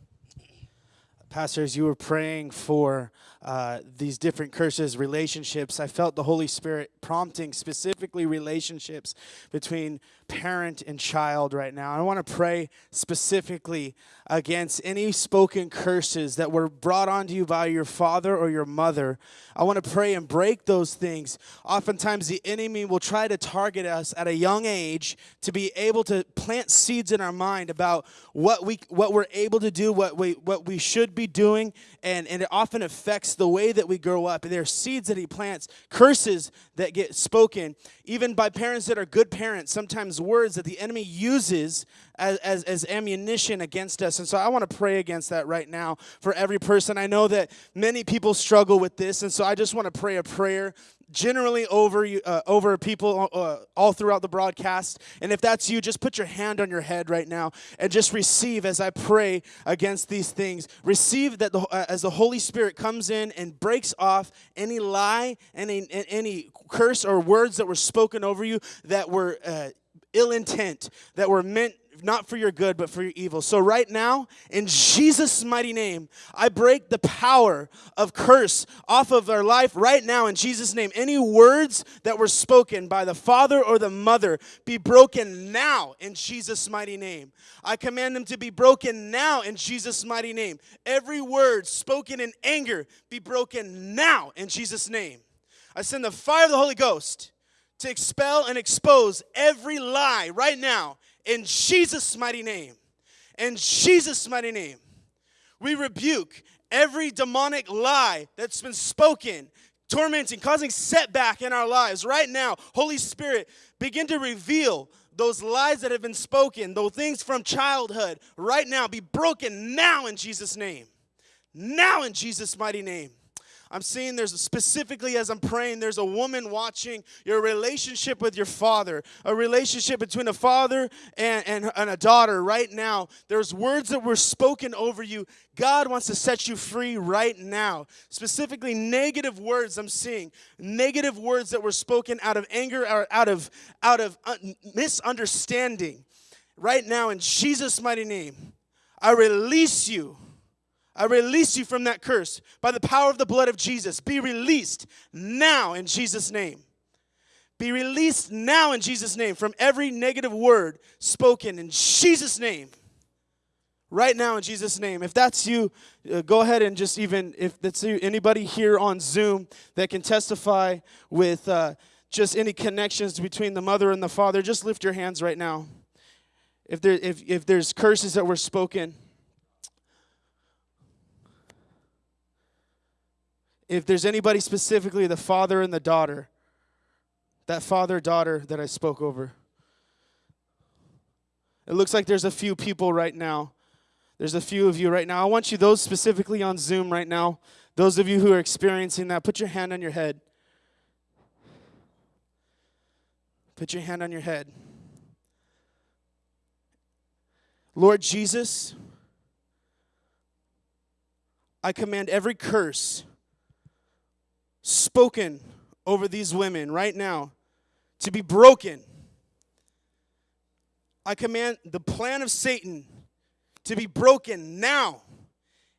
Pastor, as you were praying for uh, these different curses, relationships, I felt the Holy Spirit prompting specifically relationships between parent and child right now. I want to pray specifically against any spoken curses that were brought onto you by your father or your mother. I want to pray and break those things. Oftentimes, the enemy will try to target us at a young age to be able to plant seeds in our mind about what we what we're able to do, what we what we should be doing, and, and it often affects the way that we grow up. And there are seeds that he plants, curses that get spoken, even by parents that are good parents, sometimes words that the enemy uses as, as, as ammunition against us. And so I want to pray against that right now for every person. I know that many people struggle with this, and so I just want to pray a prayer generally over uh, over people uh, all throughout the broadcast. And if that's you just put your hand on your head right now and just receive as i pray against these things. Receive that the, uh, as the holy spirit comes in and breaks off any lie any any curse or words that were spoken over you that were uh, ill intent that were meant not for your good, but for your evil. So, right now, in Jesus' mighty name, I break the power of curse off of our life right now, in Jesus' name. Any words that were spoken by the father or the mother be broken now, in Jesus' mighty name. I command them to be broken now, in Jesus' mighty name. Every word spoken in anger be broken now, in Jesus' name. I send the fire of the Holy Ghost to expel and expose every lie right now in Jesus' mighty name. In Jesus' mighty name. We rebuke every demonic lie that's been spoken, tormenting, causing setback in our lives right now. Holy Spirit, begin to reveal those lies that have been spoken, those things from childhood, right now, be broken now in Jesus' name. Now in Jesus' mighty name. I'm seeing there's specifically as I'm praying, there's a woman watching your relationship with your father, a relationship between a father and, and, and a daughter right now. There's words that were spoken over you. God wants to set you free right now. Specifically, negative words I'm seeing, negative words that were spoken out of anger or out of out of un- misunderstanding. Right now, in Jesus' mighty name, I release you. I release you from that curse by the power of the blood of Jesus. Be released now in Jesus' name. Be released now in Jesus' name from every negative word spoken in Jesus' name. Right now in Jesus' name. If that's you, uh, go ahead and just even, if that's you, anybody here on Zoom that can testify with uh, just any connections between the mother and the father, just lift your hands right now. If, there, if, if there's curses that were spoken, if there's anybody specifically, the father and the daughter, that father daughter that I spoke over. It looks like there's a few people right now. There's a few of you right now. I want you, those specifically on Zoom right now, those of you who are experiencing that, put your hand on your head. Put your hand on your head. Lord Jesus, I command every curse spoken over these women right now to be broken. I command the plan of Satan to be broken now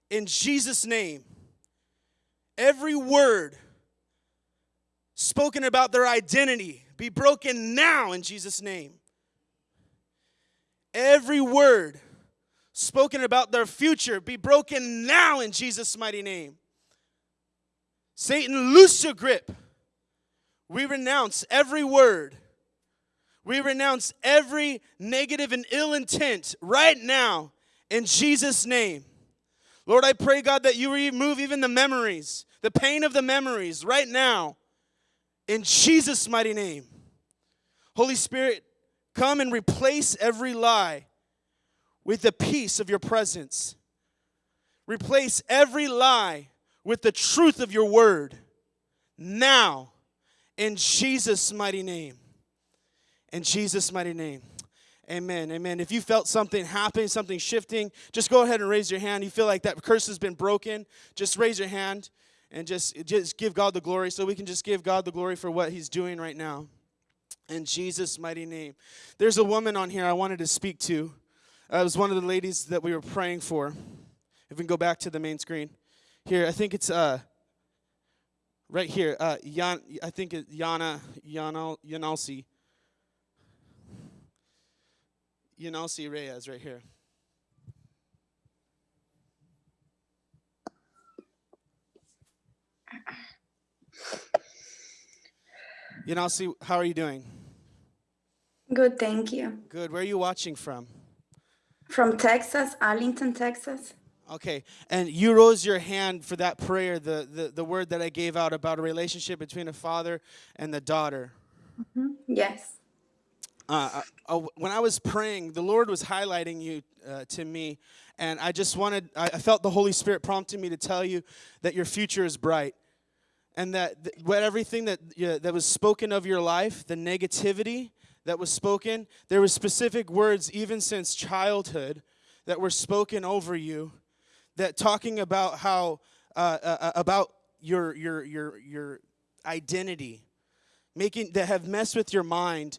in Jesus' name. Every word spoken about their identity be broken now in Jesus' name. Every word spoken about their future be broken now in Jesus' mighty name. Satan, loose your grip. We renounce every word. We renounce every negative and ill intent right now in Jesus' name. Lord, I pray, God, that you remove even the memories, the pain of the memories right now in Jesus' mighty name. Holy Spirit, come and replace every lie with the peace of your presence. Replace every lie with the truth of your word now in Jesus' mighty name. In Jesus' mighty name. Amen. Amen. If you felt something happening, something shifting, just go ahead and raise your hand. You feel like that curse has been broken, just raise your hand and just just give God the glory so we can just give God the glory for what he's doing right now. In Jesus' mighty name. There's a woman on here I wanted to speak to. Uh, it was one of the ladies that we were praying for. If we can go back to the main screen. Here, I think it's uh right here. Uh Yan, I think it's Yana Yana Yanalsi. Yanalsi Reyes right here. Yanalsi, how are you doing? Good, thank you. Good. Where are you watching from? From Texas, Arlington, Texas. Okay, and you rose your hand for that prayer, the, the, the word that I gave out about a relationship between a father and the daughter. Yes. Uh, uh, uh, when I was praying, the Lord was highlighting you uh, to me, and I just wanted, I, I felt the Holy Spirit prompting me to tell you that your future is bright. And that th- what everything that, that was spoken of your life, the negativity that was spoken, there were specific words, even since childhood, that were spoken over you that talking about how uh, uh, about your your your your identity making that have messed with your mind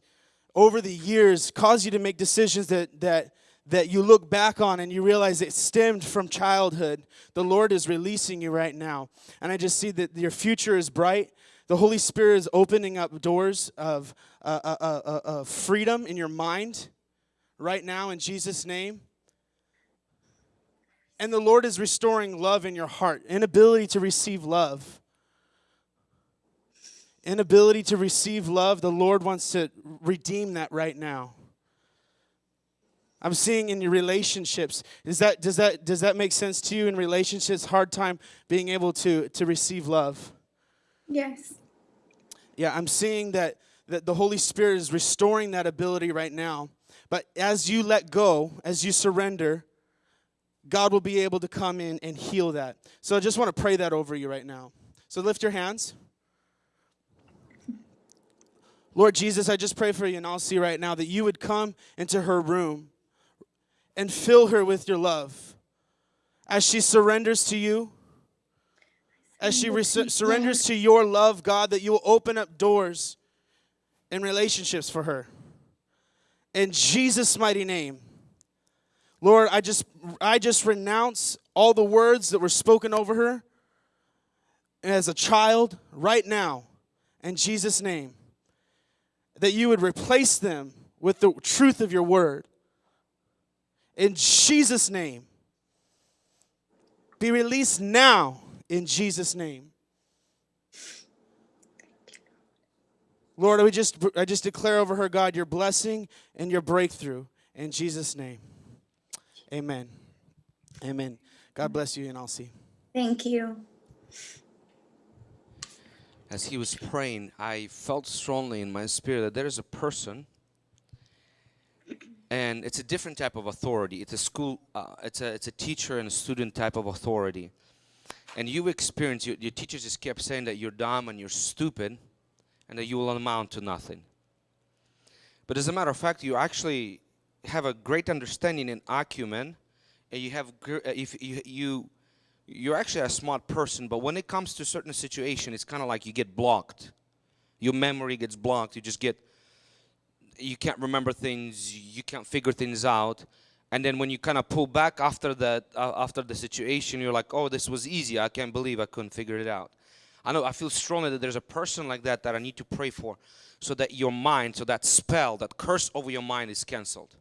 over the years cause you to make decisions that that that you look back on and you realize it stemmed from childhood. The lord is releasing you right now. And i just see that your future is bright. The holy spirit is opening up doors of uh, uh, uh, uh, uh, freedom in your mind right now in jesus name and the Lord is restoring love in your heart, inability to receive love. Inability to receive love, the Lord wants to redeem that right now. I'm seeing in your relationships. Is that does that does that make sense to you in relationships? Hard time being able to to receive love. Yes. Yeah, I'm seeing that that the Holy Spirit is restoring that ability right now. But as you let go, as you surrender, God will be able to come in and heal that. So I just want to pray that over you right now. So lift your hands. Lord Jesus, I just pray for you Yanalsi right now that you would come into her room and fill her with your love. As she surrenders to you, as she re- surrenders to your love, God, that you will open up doors and relationships for her. In Jesus' mighty name. Lord, I just I just renounce all the words that were spoken over her as a child right now in Jesus name. That you would replace them with the truth of your word. In Jesus name. Be released now in Jesus name. Lord, we just I just declare over her God your blessing and your breakthrough in Jesus name. Amen. Amen. God bless you, Yanalsi. Thank you. As he was praying, I felt strongly in my spirit that there is a person, and it's a different type of authority. It's a school, uh, it's a it's a teacher and a student type of authority. And you experience your, your teachers just kept saying that you're dumb and you're stupid, and that you will amount to nothing. But as a matter of fact, you actually have a great understanding and acumen, and you have uh, if you you you're actually a smart person, but when it comes to certain situation, it's kind of like you get blocked. Your memory gets blocked. You just get you can't remember things. You can't figure things out. And then when you kind of pull back after that, uh, after the situation, you're like, "Oh, this was easy. I can't believe I couldn't figure it out." I know I feel strongly that there's a person like that that I need to pray for, so that your mind, so that spell, that curse over your mind is canceled.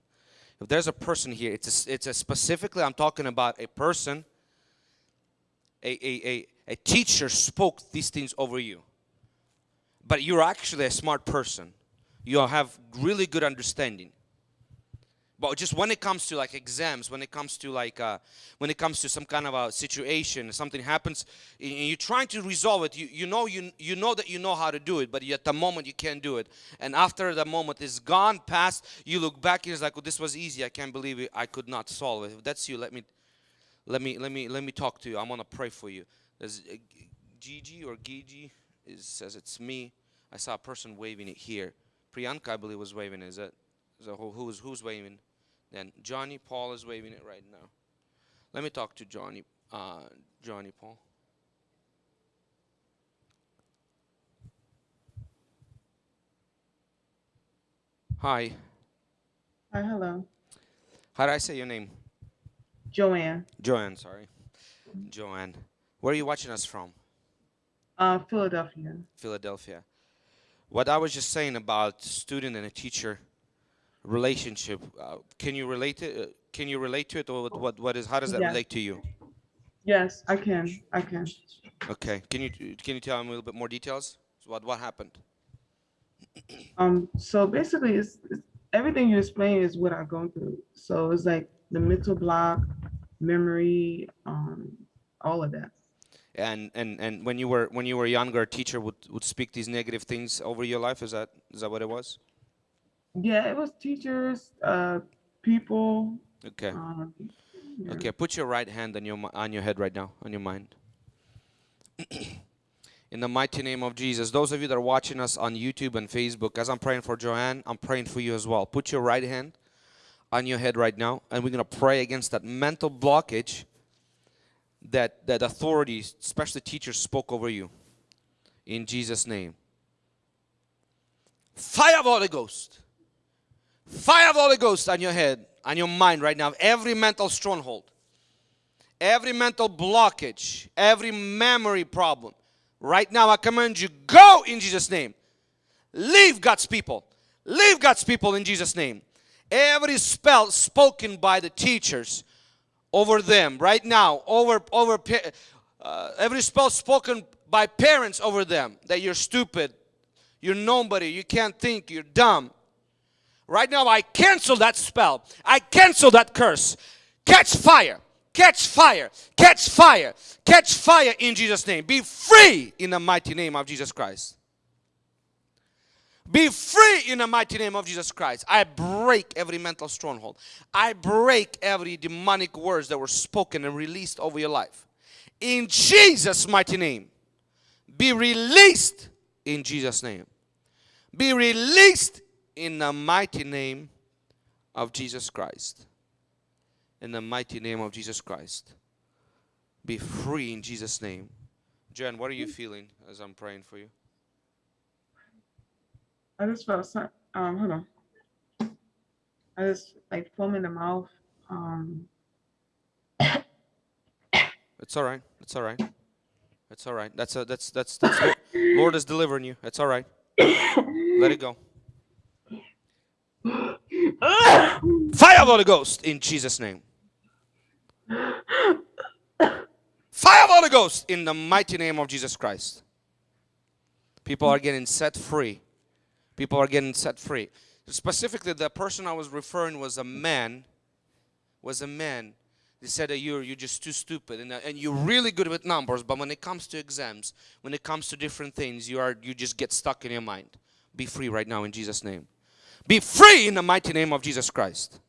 If there's a person here, it's a, it's a specifically I'm talking about a person a, a, a, a teacher spoke these things over you. But you're actually a smart person. You have really good understanding. But just when it comes to like exams, when it comes to like, uh, when it comes to some kind of a situation, something happens, and you're trying to resolve it. You, you know you you know that you know how to do it, but at the moment you can't do it. And after the moment is gone, past, you look back and it's like, oh, this was easy. I can't believe it. I could not solve it. If that's you, let me let me let me let me talk to you. I'm gonna pray for you. There's uh, Gigi or Gigi it says it's me. I saw a person waving it here. Priyanka, I believe, was waving. Is that so? Who, who's who's waving? Then Johnny Paul is waving it right now. Let me talk to Johnny. Uh, Johnny Paul. Hi. Hi, hello. How do I say your name? Joanne, Joanne. Sorry, Joanne. Where are you watching us from? uh, Philadelphia. Philadelphia. What I was just saying about student and a teacher relationship, uh, can you relate it? Uh, can you relate to it, or what? What, what is? How does that Yeah. relate to you? Yes, I can. I can. Okay. Can you can you tell me a little bit more details? What what happened? (clears throat) Um, so basically, it's, it's everything you explain is what I've gone through. So it's like the mental block, memory, um, all of that. And and and when you were when you were younger, a teacher would would speak these negative things over your life. Is that is that what it was? Yeah, it was teachers, uh, people. Okay. Um, yeah. Okay, put your right hand on your on your head right now, on your mind. (clears throat) In the mighty name of Jesus, those of you that are watching us on YouTube and Facebook, as I'm praying for Joanne, I'm praying for you as well. Put your right hand on your head right now, and we're gonna pray against that mental blockage that that authorities, especially teachers, spoke over you. In Jesus' name. Fire of Holy Ghost. Fire of the Holy Ghost on your head, on your mind right now. Every mental stronghold, every mental blockage, every memory problem. Right now, I command you, go in Jesus' name. Leave God's people. Leave God's people in Jesus' name. Every spell spoken by the teachers over them right now, over over uh, every spell spoken by parents over them that you're stupid, you're nobody, you can't think, you're dumb. Right now, I cancel that spell. I cancel that curse. Catch fire. Catch fire. Catch fire. Catch fire in Jesus' name. Be free in the mighty name of Jesus Christ. Be free in the mighty name of Jesus Christ. I break every mental stronghold. I break every demonic words that were spoken and released over your life. In Jesus' mighty name. Be released in Jesus' name. Be released in the mighty name of Jesus Christ. In the mighty name of Jesus Christ. Be free in Jesus' name. Jen, what are you feeling as I'm praying for you? I just felt some, um, hold on. I just like foam in the mouth. Um, (coughs) It's all right. It's all right. It's all right. That's a, that's that's that's Lord is delivering you. It's all right. Let it go. (gasps) Fire of Holy Ghost in Jesus' name. Fire of Holy Ghost in the mighty name of Jesus Christ. People are getting set free. People are getting set free. Specifically, the person I was referring was a man. Was a man. They said that you're you're just too stupid and, and you're really good with numbers, but when it comes to exams, when it comes to different things, you are you just get stuck in your mind. Be free right now in Jesus' name. Be free in the mighty name of Jesus Christ.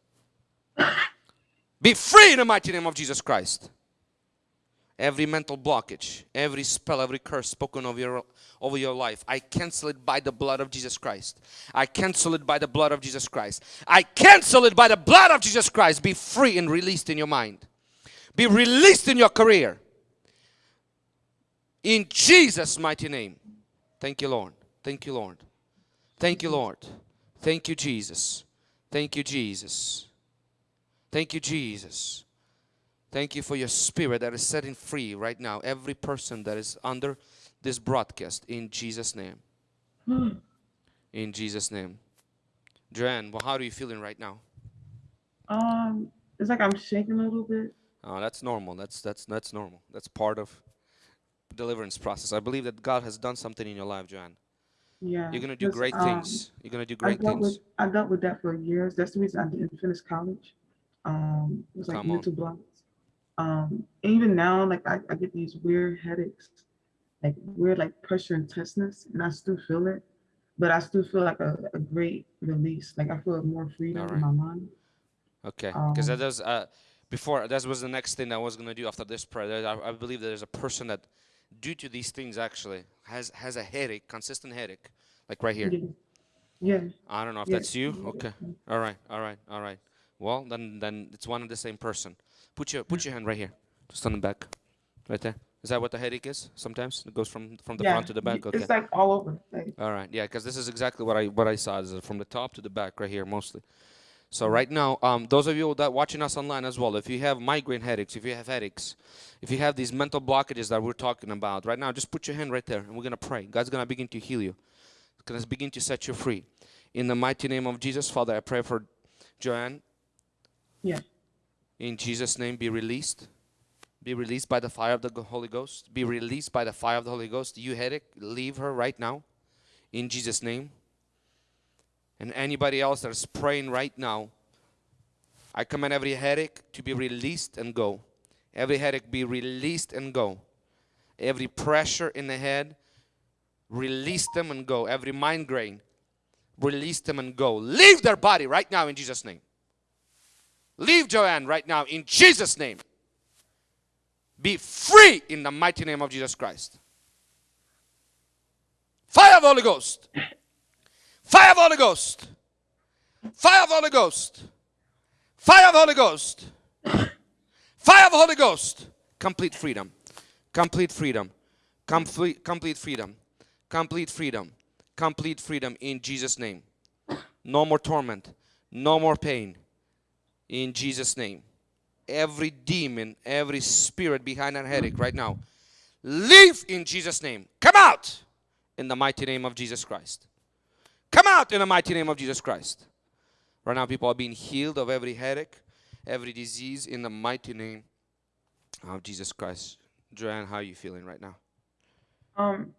Be free in the mighty name of Jesus Christ. Every mental blockage, every spell, every curse spoken over your over your life, I cancel it by the blood of Jesus Christ. I cancel it by the blood of Jesus Christ. I cancel it by the blood of Jesus Christ. Be free and released in your mind. Be released in your career. In Jesus' mighty name. Thank you, Lord. Thank you, Lord. Thank you, Lord. Thank you, Jesus. Thank you, Jesus. Thank you, Jesus. Thank you for your spirit that is setting free right now every person that is under this broadcast in Jesus' name. In Jesus' name. Joanne, well, how are you feeling right now? Um, it's like I'm shaking a little bit. Oh, that's normal. That's that's that's normal. That's part of deliverance process. I believe that God has done something in your life, Joanne. Yeah. You're gonna do great um, things. You're gonna do great dealt things. with I dealt with that for years. That's the reason I didn't finish college. Um, it was like Come mental blocks. Um, and even now, like I, I get these weird headaches, like weird like pressure and tenseness, and I still feel it, but I still feel like a, a great release. Like I feel more freedom Alright. in my mind. Okay, because that Um, does. Uh, before that was the next thing I was gonna do after this prayer. I, I believe there's a person that, due to these things, actually has has a headache, consistent headache, like right here. Yeah. I don't know if that's you. Okay. All right. All right. All right. Well, then then it's one and the same person. Put your put your hand right here, just on the back, right there. Is that what the headache is? Sometimes it goes from from the yeah. front to the back. Okay. It's like all over. Like, All right. Yeah, because this is exactly what I what I saw. Is from the top to the back, right here, mostly. So right now, um, those of you that watching us online as well, if you have migraine headaches, if you have headaches, if you have these mental blockages that we're talking about right now, just put your hand right there, and we're gonna pray. God's gonna begin to heal you. He's gonna begin to set you free. In the mighty name of Jesus, Father, I pray for Joanne. Yeah. In Jesus' name, be released. Be released by the fire of the Holy Ghost. Be released by the fire of the Holy Ghost. You headache, leave her right now. In Jesus' name. And anybody else that is praying right now, I command every headache to be released and go. Every headache be released and go. Every pressure in the head, release them and go. Every migraine, release them and go. Leave their body right now in Jesus' name. Leave Joanne right now in Jesus' name. Be free in the mighty name of Jesus Christ. Fire of Holy Ghost. Fire of Holy Ghost. Fire of Holy Ghost. Fire of Holy Ghost. Fire of Holy Ghost. Complete freedom. Complete freedom. Complete complete freedom. Complete freedom. Complete freedom in Jesus name. No more torment. No more pain. In Jesus name. Every demon, every spirit behind that headache right now. Leave in Jesus name. Come out in the mighty name of Jesus Christ. Come out in the mighty name of Jesus Christ. Right now, people are being healed of every headache, every disease in the mighty name of Jesus Christ. Joanne, how are you feeling right now? um,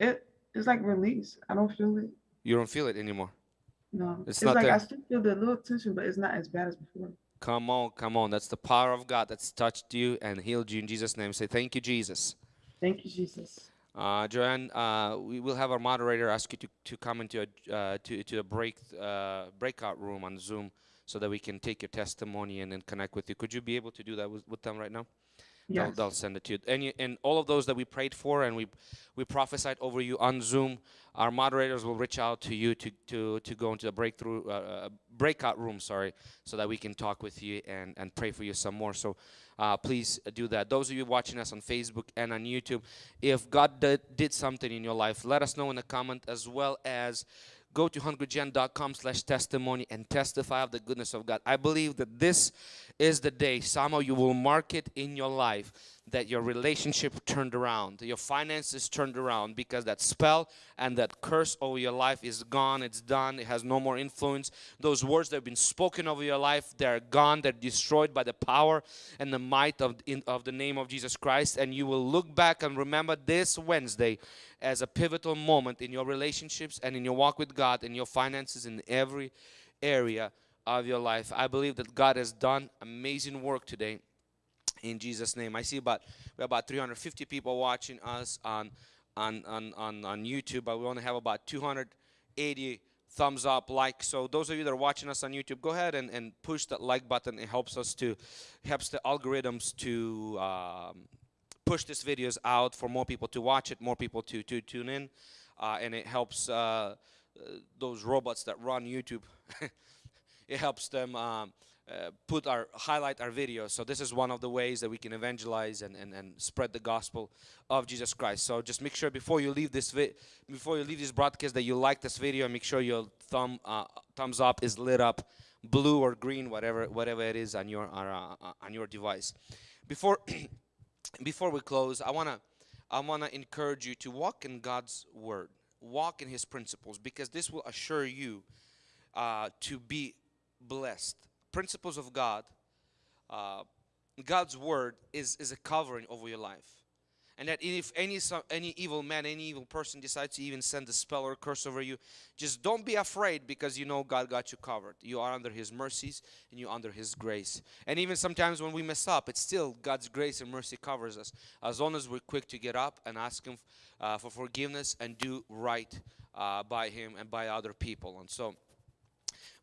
it it's like release. I don't feel it. You don't feel it anymore. No, It's it's, not like there. I still feel the little tension, but it's not as bad as before. Come on, come on. That's the power of God that's touched you and healed you in Jesus' name. Say, Thank you, Jesus. Thank you, Jesus. Uh, Joanne, uh, we will have our moderator ask you to, to come into a uh, to to a break uh, breakout room on Zoom so that we can take your testimony and then connect with you. Could you be able to do that with, with them right now? They'll, Yes. they'll send it to you. And, you. and all of those that we prayed for and we we prophesied over you on Zoom, our moderators will reach out to you to to, to go into the breakthrough uh, uh, breakout room, sorry, so that we can talk with you and, and pray for you some more. So uh, please do that. Those of you watching us on Facebook and on YouTube, if God did, did something in your life, let us know in the comment as well as go to hungrygen.com slash testimony and testify of the goodness of God. I believe that this is the day somehow you will mark it in your life that your relationship turned around, your finances turned around because that spell and that curse over your life is gone, it's done, it has no more influence. Those words that have been spoken over your life, they're gone, they're destroyed by the power and the might of, in, of the name of Jesus Christ. And you will look back and remember this Wednesday as a pivotal moment in your relationships and in your walk with God and your finances in every area of your life. I believe that God has done amazing work today in Jesus name. I see about we have about 350 people watching us on on on on, on YouTube, but we only have about 280 thumbs up like so those of you that are watching us on youtube go ahead and, and push that like button it helps us to helps the algorithms to um, push these videos out for more people to watch it more people to to tune in uh, and it helps uh, uh, those robots that run youtube (laughs) it helps them um, uh, put our highlight our videos. So this is one of the ways that we can evangelize and, and, and spread the gospel of Jesus Christ. So just make sure before you leave this before you leave this broadcast that you like this video. And make sure your thumb uh, thumbs up is lit up, blue or green, whatever whatever it is on your uh, on your device. Before (clears throat) before we close, I wanna I wanna encourage you to walk in God's word, walk in His principles, because this will assure you uh, to be blessed. Principles of God, uh, God's word is is a covering over your life, and that if any any evil man, any evil person decides to even send a spell or curse over you, just don't be afraid because you know God got you covered. You are under His mercies and you under His grace. And even sometimes when we mess up, it's still God's grace and mercy covers us as long as we're quick to get up and ask Him uh, for forgiveness and do right uh, by Him and by other people. And so.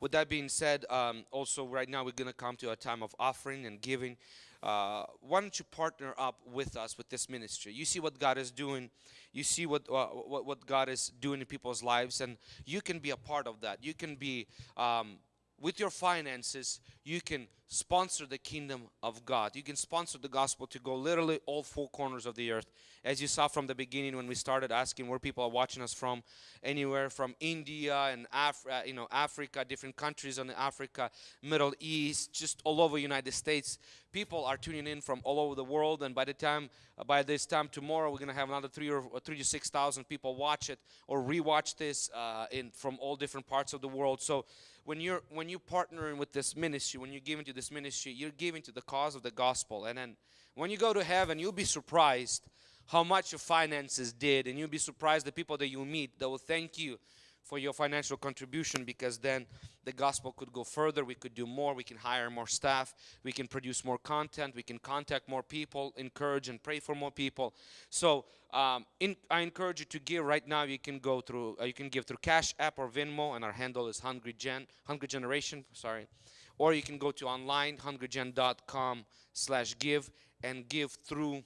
With that being said, um, also right now we're going to come to a time of offering and giving. Uh, why don't you partner up with us with this ministry? You see what God is doing. You see what, uh, what what God is doing in people's lives, and you can be a part of that. You can be um, with your finances. You can sponsor the kingdom of God. You can sponsor the gospel to go literally all four corners of the earth. As you saw from the beginning when we started asking where people are watching us from, anywhere from India and Af- uh, you know Africa, different countries in Africa, Middle East, just all over the United States. People are tuning in from all over the world, and by the time uh, by this time tomorrow, we're gonna have another three or or three to six thousand people watch it or rewatch this uh, in from all different parts of the world. So when you're when you're partnering with this ministry, when you're giving to this ministry, you're giving to the cause of the gospel, and then when you go to heaven, you'll be surprised how much your finances did, and you'll be surprised the people that you meet that will thank you for your financial contribution because then the gospel could go further. We could do more. We can hire more staff. We can produce more content. We can contact more people encourage and pray for more people. So um, in, i encourage you to give. Right now you can go through uh, you can give through cash app or venmo and our handle is hungry gen hungry generation sorry. Or you can go to online hungrygen.com slash give and give through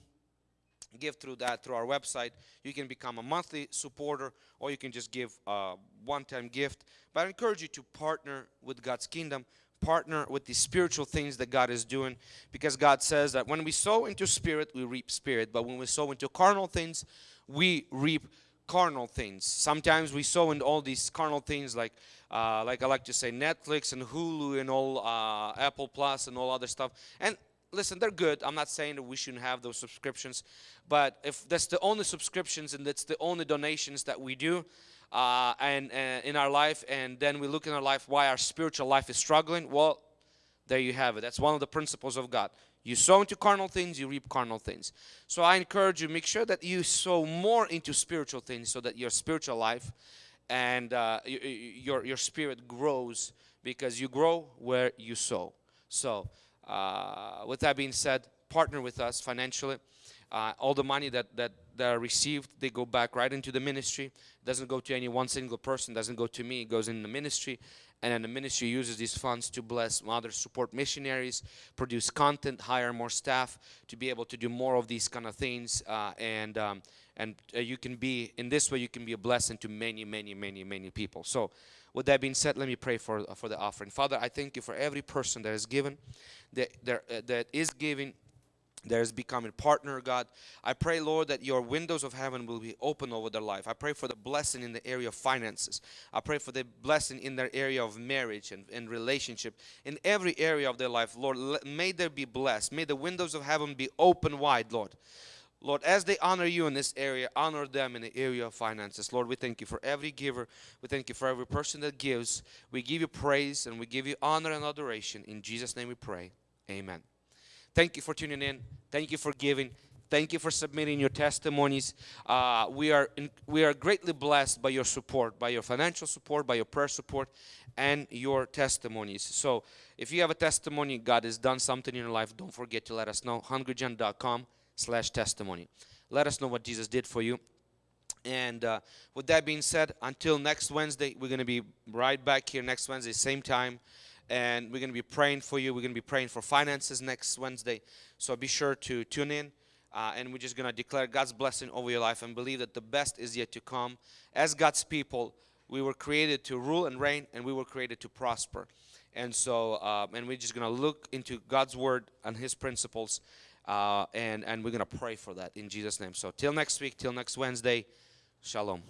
give through that through our website. You can become a monthly supporter or you can just give a one-time gift. But i encourage you to partner with god's kingdom partner with the spiritual things that god is doing because god says that when we sow into spirit we reap spirit. But when we sow into carnal things we reap carnal things. Sometimes we sow into all these carnal things like uh, like i like to say netflix and hulu and all uh, apple plus and all other stuff. And listen, they're good. I'm not saying that we shouldn't have those subscriptions, but if that's the only subscriptions and that's the only donations that we do, uh, and, and in our life, and then we look in our life why our spiritual life is struggling, well, there you have it. That's one of the principles of God. You sow into carnal things, you reap carnal things. So I encourage you, make sure that you sow more into spiritual things so that your spiritual life and uh, your, your spirit grows because you grow where you sow. So, uh, with that being said, partner with us financially. Uh, all the money that, that, that are received, they go back right into the ministry. It doesn't go to any one single person, doesn't go to me, it goes in the ministry. And then the ministry uses these funds to bless others, support missionaries, produce content, hire more staff to be able to do more of these kind of things. Uh, and um, and uh, you can be, in this way, you can be a blessing to many, many, many, many people. So, with that being said, let me pray for, for the offering. Father, I thank you for every person that is given, that, that, uh, that is giving, that is becoming partner, God. I pray, Lord, that your windows of heaven will be open over their life. I pray for the blessing in the area of finances. I pray for the blessing in their area of marriage and, and relationship. In every area of their life, Lord, may they be blessed. May the windows of heaven be open wide, Lord. Lord, as they honor you in this area, honor them in the area of finances. Lord, we thank you for every giver. We thank you for every person that gives. We give you praise and we give you honor and adoration. In Jesus' name we pray. Amen. Thank you for tuning in. Thank you for giving. Thank you for submitting your testimonies. Uh, we are in, we are greatly blessed by your support, by your financial support, by your prayer support, and your testimonies. So, if you have a testimony, God has done something in your life. Don't forget to let us know. hungrygen.com/slash testimony. Let us know what Jesus did for you. And uh, with that being said, until next Wednesday, we're going to be right back here next Wednesday, same time. And we're going to be praying for you. We're going to be praying for finances next Wednesday. So be sure to tune in. Uh, and we're just going to declare God's blessing over your life and believe that the best is yet to come. As God's people, we were created to rule and reign, and we were created to prosper. And so, um, and we're just gonna look into God's word and His principles, uh, and and we're gonna pray for that in Jesus' name. So till next week, till next Wednesday, shalom.